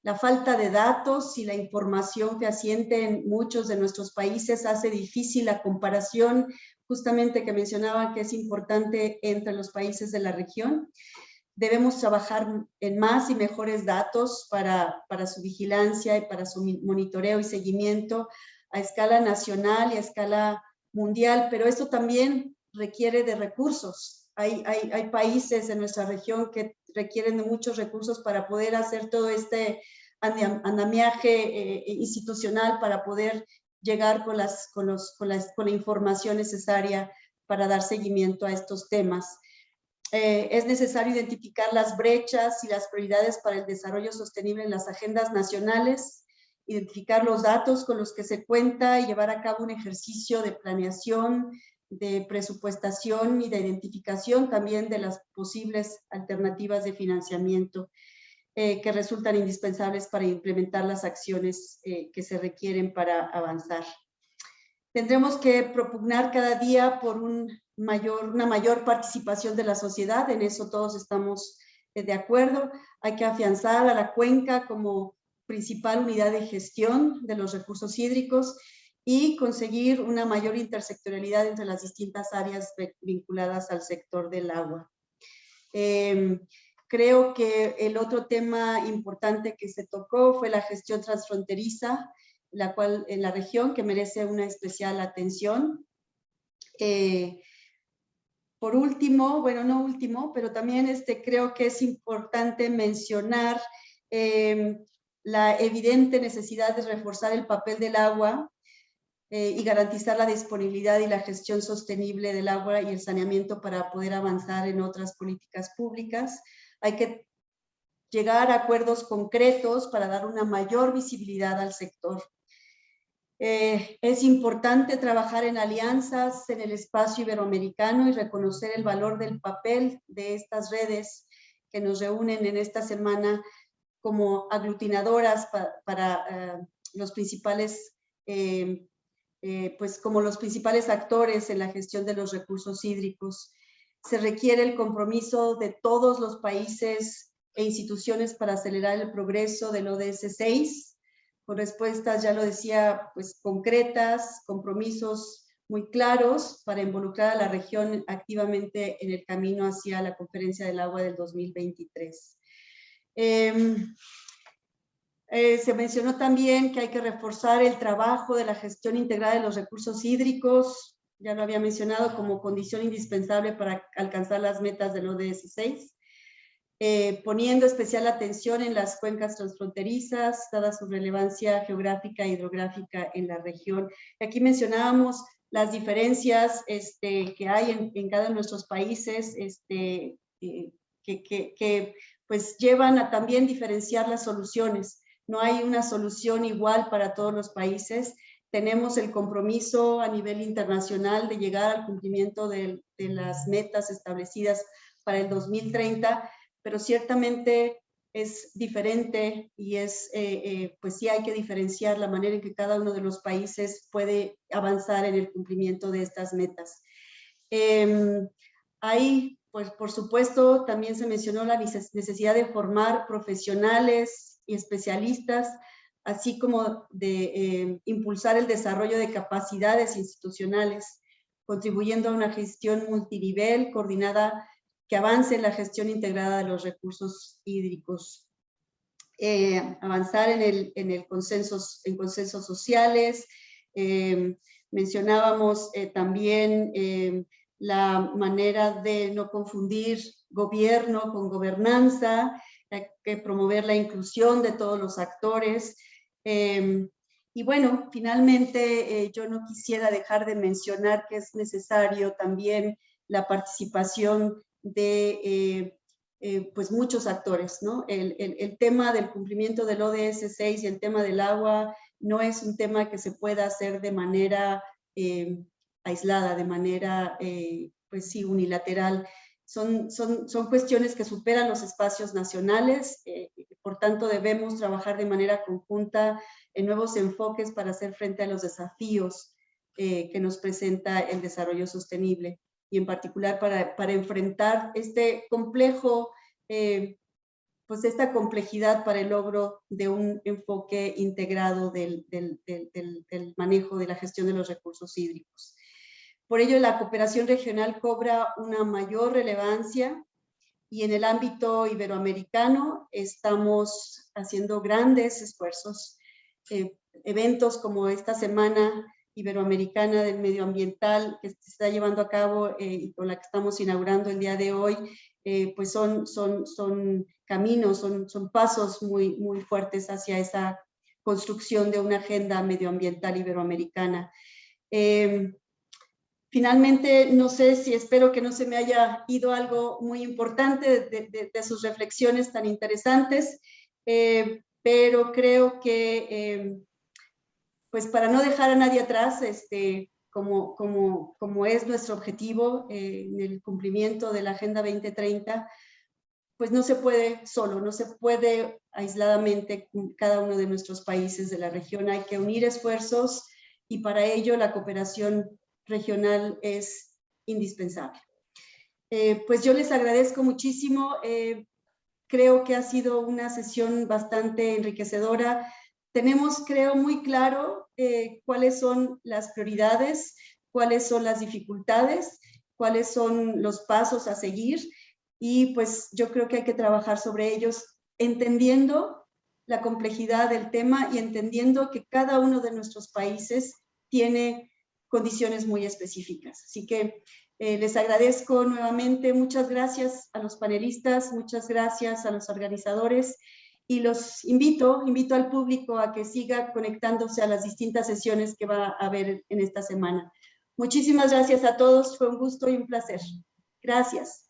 la falta de datos y la información fehaciente en muchos de nuestros países hace difícil la comparación justamente que mencionaba que es importante entre los países de la región. Debemos trabajar en más y mejores datos para, para su vigilancia y para su monitoreo y seguimiento a escala nacional y a escala mundial, pero esto también requiere de recursos. Hay, hay, hay, países en nuestra región que requieren de muchos recursos para poder hacer todo este andamiaje eh, institucional para poder llegar con, las, con, los, con, la, con la información necesaria para dar seguimiento a estos temas. Eh, es necesario identificar las brechas y las prioridades para el desarrollo sostenible en las agendas nacionales, identificar los datos con los que se cuenta y llevar a cabo un ejercicio de planeación, de presupuestación y de identificación también de las posibles alternativas de financiamiento eh, que resultan indispensables para implementar las acciones eh, que se requieren para avanzar. Tendremos que propugnar cada día por un mayor, una mayor participación de la sociedad, en eso todos estamos eh, de acuerdo. Hay que afianzar a la cuenca como principal unidad de gestión de los recursos hídricos y conseguir una mayor intersectorialidad entre las distintas áreas vinculadas al sector del agua. Em, creo que el otro tema importante que se tocó fue la gestión transfronteriza, la cual en la región que merece una especial atención. Eh, por último, bueno, no último, pero también este, creo que es importante mencionar em, la evidente necesidad de reforzar el papel del agua eh, y garantizar la disponibilidad y la gestión sostenible del agua y el saneamiento para poder avanzar en otras políticas públicas. Hay que llegar a acuerdos concretos para dar una mayor visibilidad al sector. Eh, es importante trabajar en alianzas en el espacio iberoamericano y reconocer el valor del papel de estas redes que nos reúnen en esta semana como aglutinadoras para eh, los principales, eh, eh, pues como los principales actores en la gestión de los recursos hídricos. Se requiere el compromiso de todos los países e instituciones para acelerar el progreso del ODS 6, con respuestas, ya lo decía, pues concretas, compromisos muy claros para involucrar a la región activamente en el camino hacia la Conferencia del Agua del 2023. Em, eh, se mencionó también que hay que reforzar el trabajo de la gestión integrada de los recursos hídricos, ya lo había mencionado como condición indispensable para alcanzar las metas del ODS 6, eh, poniendo especial atención en las cuencas transfronterizas, dada su relevancia geográfica e hidrográfica en la región. Aquí mencionábamos las diferencias este, que hay en, cada uno de nuestros países, este, eh, que, que, pues llevan a también diferenciar las soluciones. No hay una solución igual para todos los países. Tenemos el compromiso a nivel internacional de llegar al cumplimiento de, las metas establecidas para el 2030, pero ciertamente es diferente y es, eh, eh, pues sí hay que diferenciar la manera en que cada uno de los países puede avanzar en el cumplimiento de estas metas. Eh, hay pues por supuesto también se mencionó la necesidad de formar profesionales y especialistas, así como de eh, impulsar el desarrollo de capacidades institucionales, contribuyendo a una gestión multinivel coordinada que avance en la gestión integrada de los recursos hídricos. Eh, avanzar en, el, en, el consensos, en consensos sociales. Eh, mencionábamos también la manera de no confundir gobierno con gobernanza, que promover la inclusión de todos los actores. Em, y bueno, finalmente eh, yo no quisiera dejar de mencionar que es necesario también la participación de eh, pues muchos actores, ¿no? El, el, tema del cumplimiento del ODS 6 y el tema del agua no es un tema que se pueda hacer de manera aislada, de manera, pues sí, unilateral. Son, son, son, cuestiones que superan los espacios nacionales, por tanto debemos trabajar de manera conjunta en nuevos enfoques para hacer frente a los desafíos eh, que nos presenta el desarrollo sostenible y en particular para, para enfrentar este complejo, eh, pues esta complejidad para el logro de un enfoque integrado del, del, del, manejo de la gestión de los recursos hídricos. Por ello, la cooperación regional cobra una mayor relevancia y en el ámbito iberoamericano estamos haciendo grandes esfuerzos eh, eventos como esta semana iberoamericana del medioambiental que se está llevando a cabo eh, y con la que estamos inaugurando el día de hoy, eh, pues son, son, son caminos, son, son pasos muy, muy fuertes hacia esa construcción de una agenda medioambiental iberoamericana. Em, finalmente, no sé si espero que no se me haya ido algo muy importante de, sus reflexiones tan interesantes pero creo que, em, pues para no dejar a nadie atrás, este, como, como, como es nuestro objetivo eh, en el cumplimiento de la Agenda 2030, pues no se puede solo, no se puede aisladamente cada uno de nuestros países de la región. Hay que unir esfuerzos y para ello la cooperación regional es indispensable. Eh, pues yo les agradezco muchísimo. Eh, Creo que ha sido una sesión bastante enriquecedora. Tenemos, creo, muy claro eh, cuáles son las prioridades, cuáles son las dificultades, cuáles son los pasos a seguir y pues yo creo que hay que trabajar sobre ellos entendiendo la complejidad del tema y entendiendo que cada uno de nuestros países tiene condiciones muy específicas. Así que eh, les agradezco nuevamente, muchas gracias a los panelistas, muchas gracias a los organizadores y los invito, invito al público a que siga conectándose a las distintas sesiones que va a haber en esta semana. Muchísimas gracias a todos, fue un gusto y un placer. Gracias.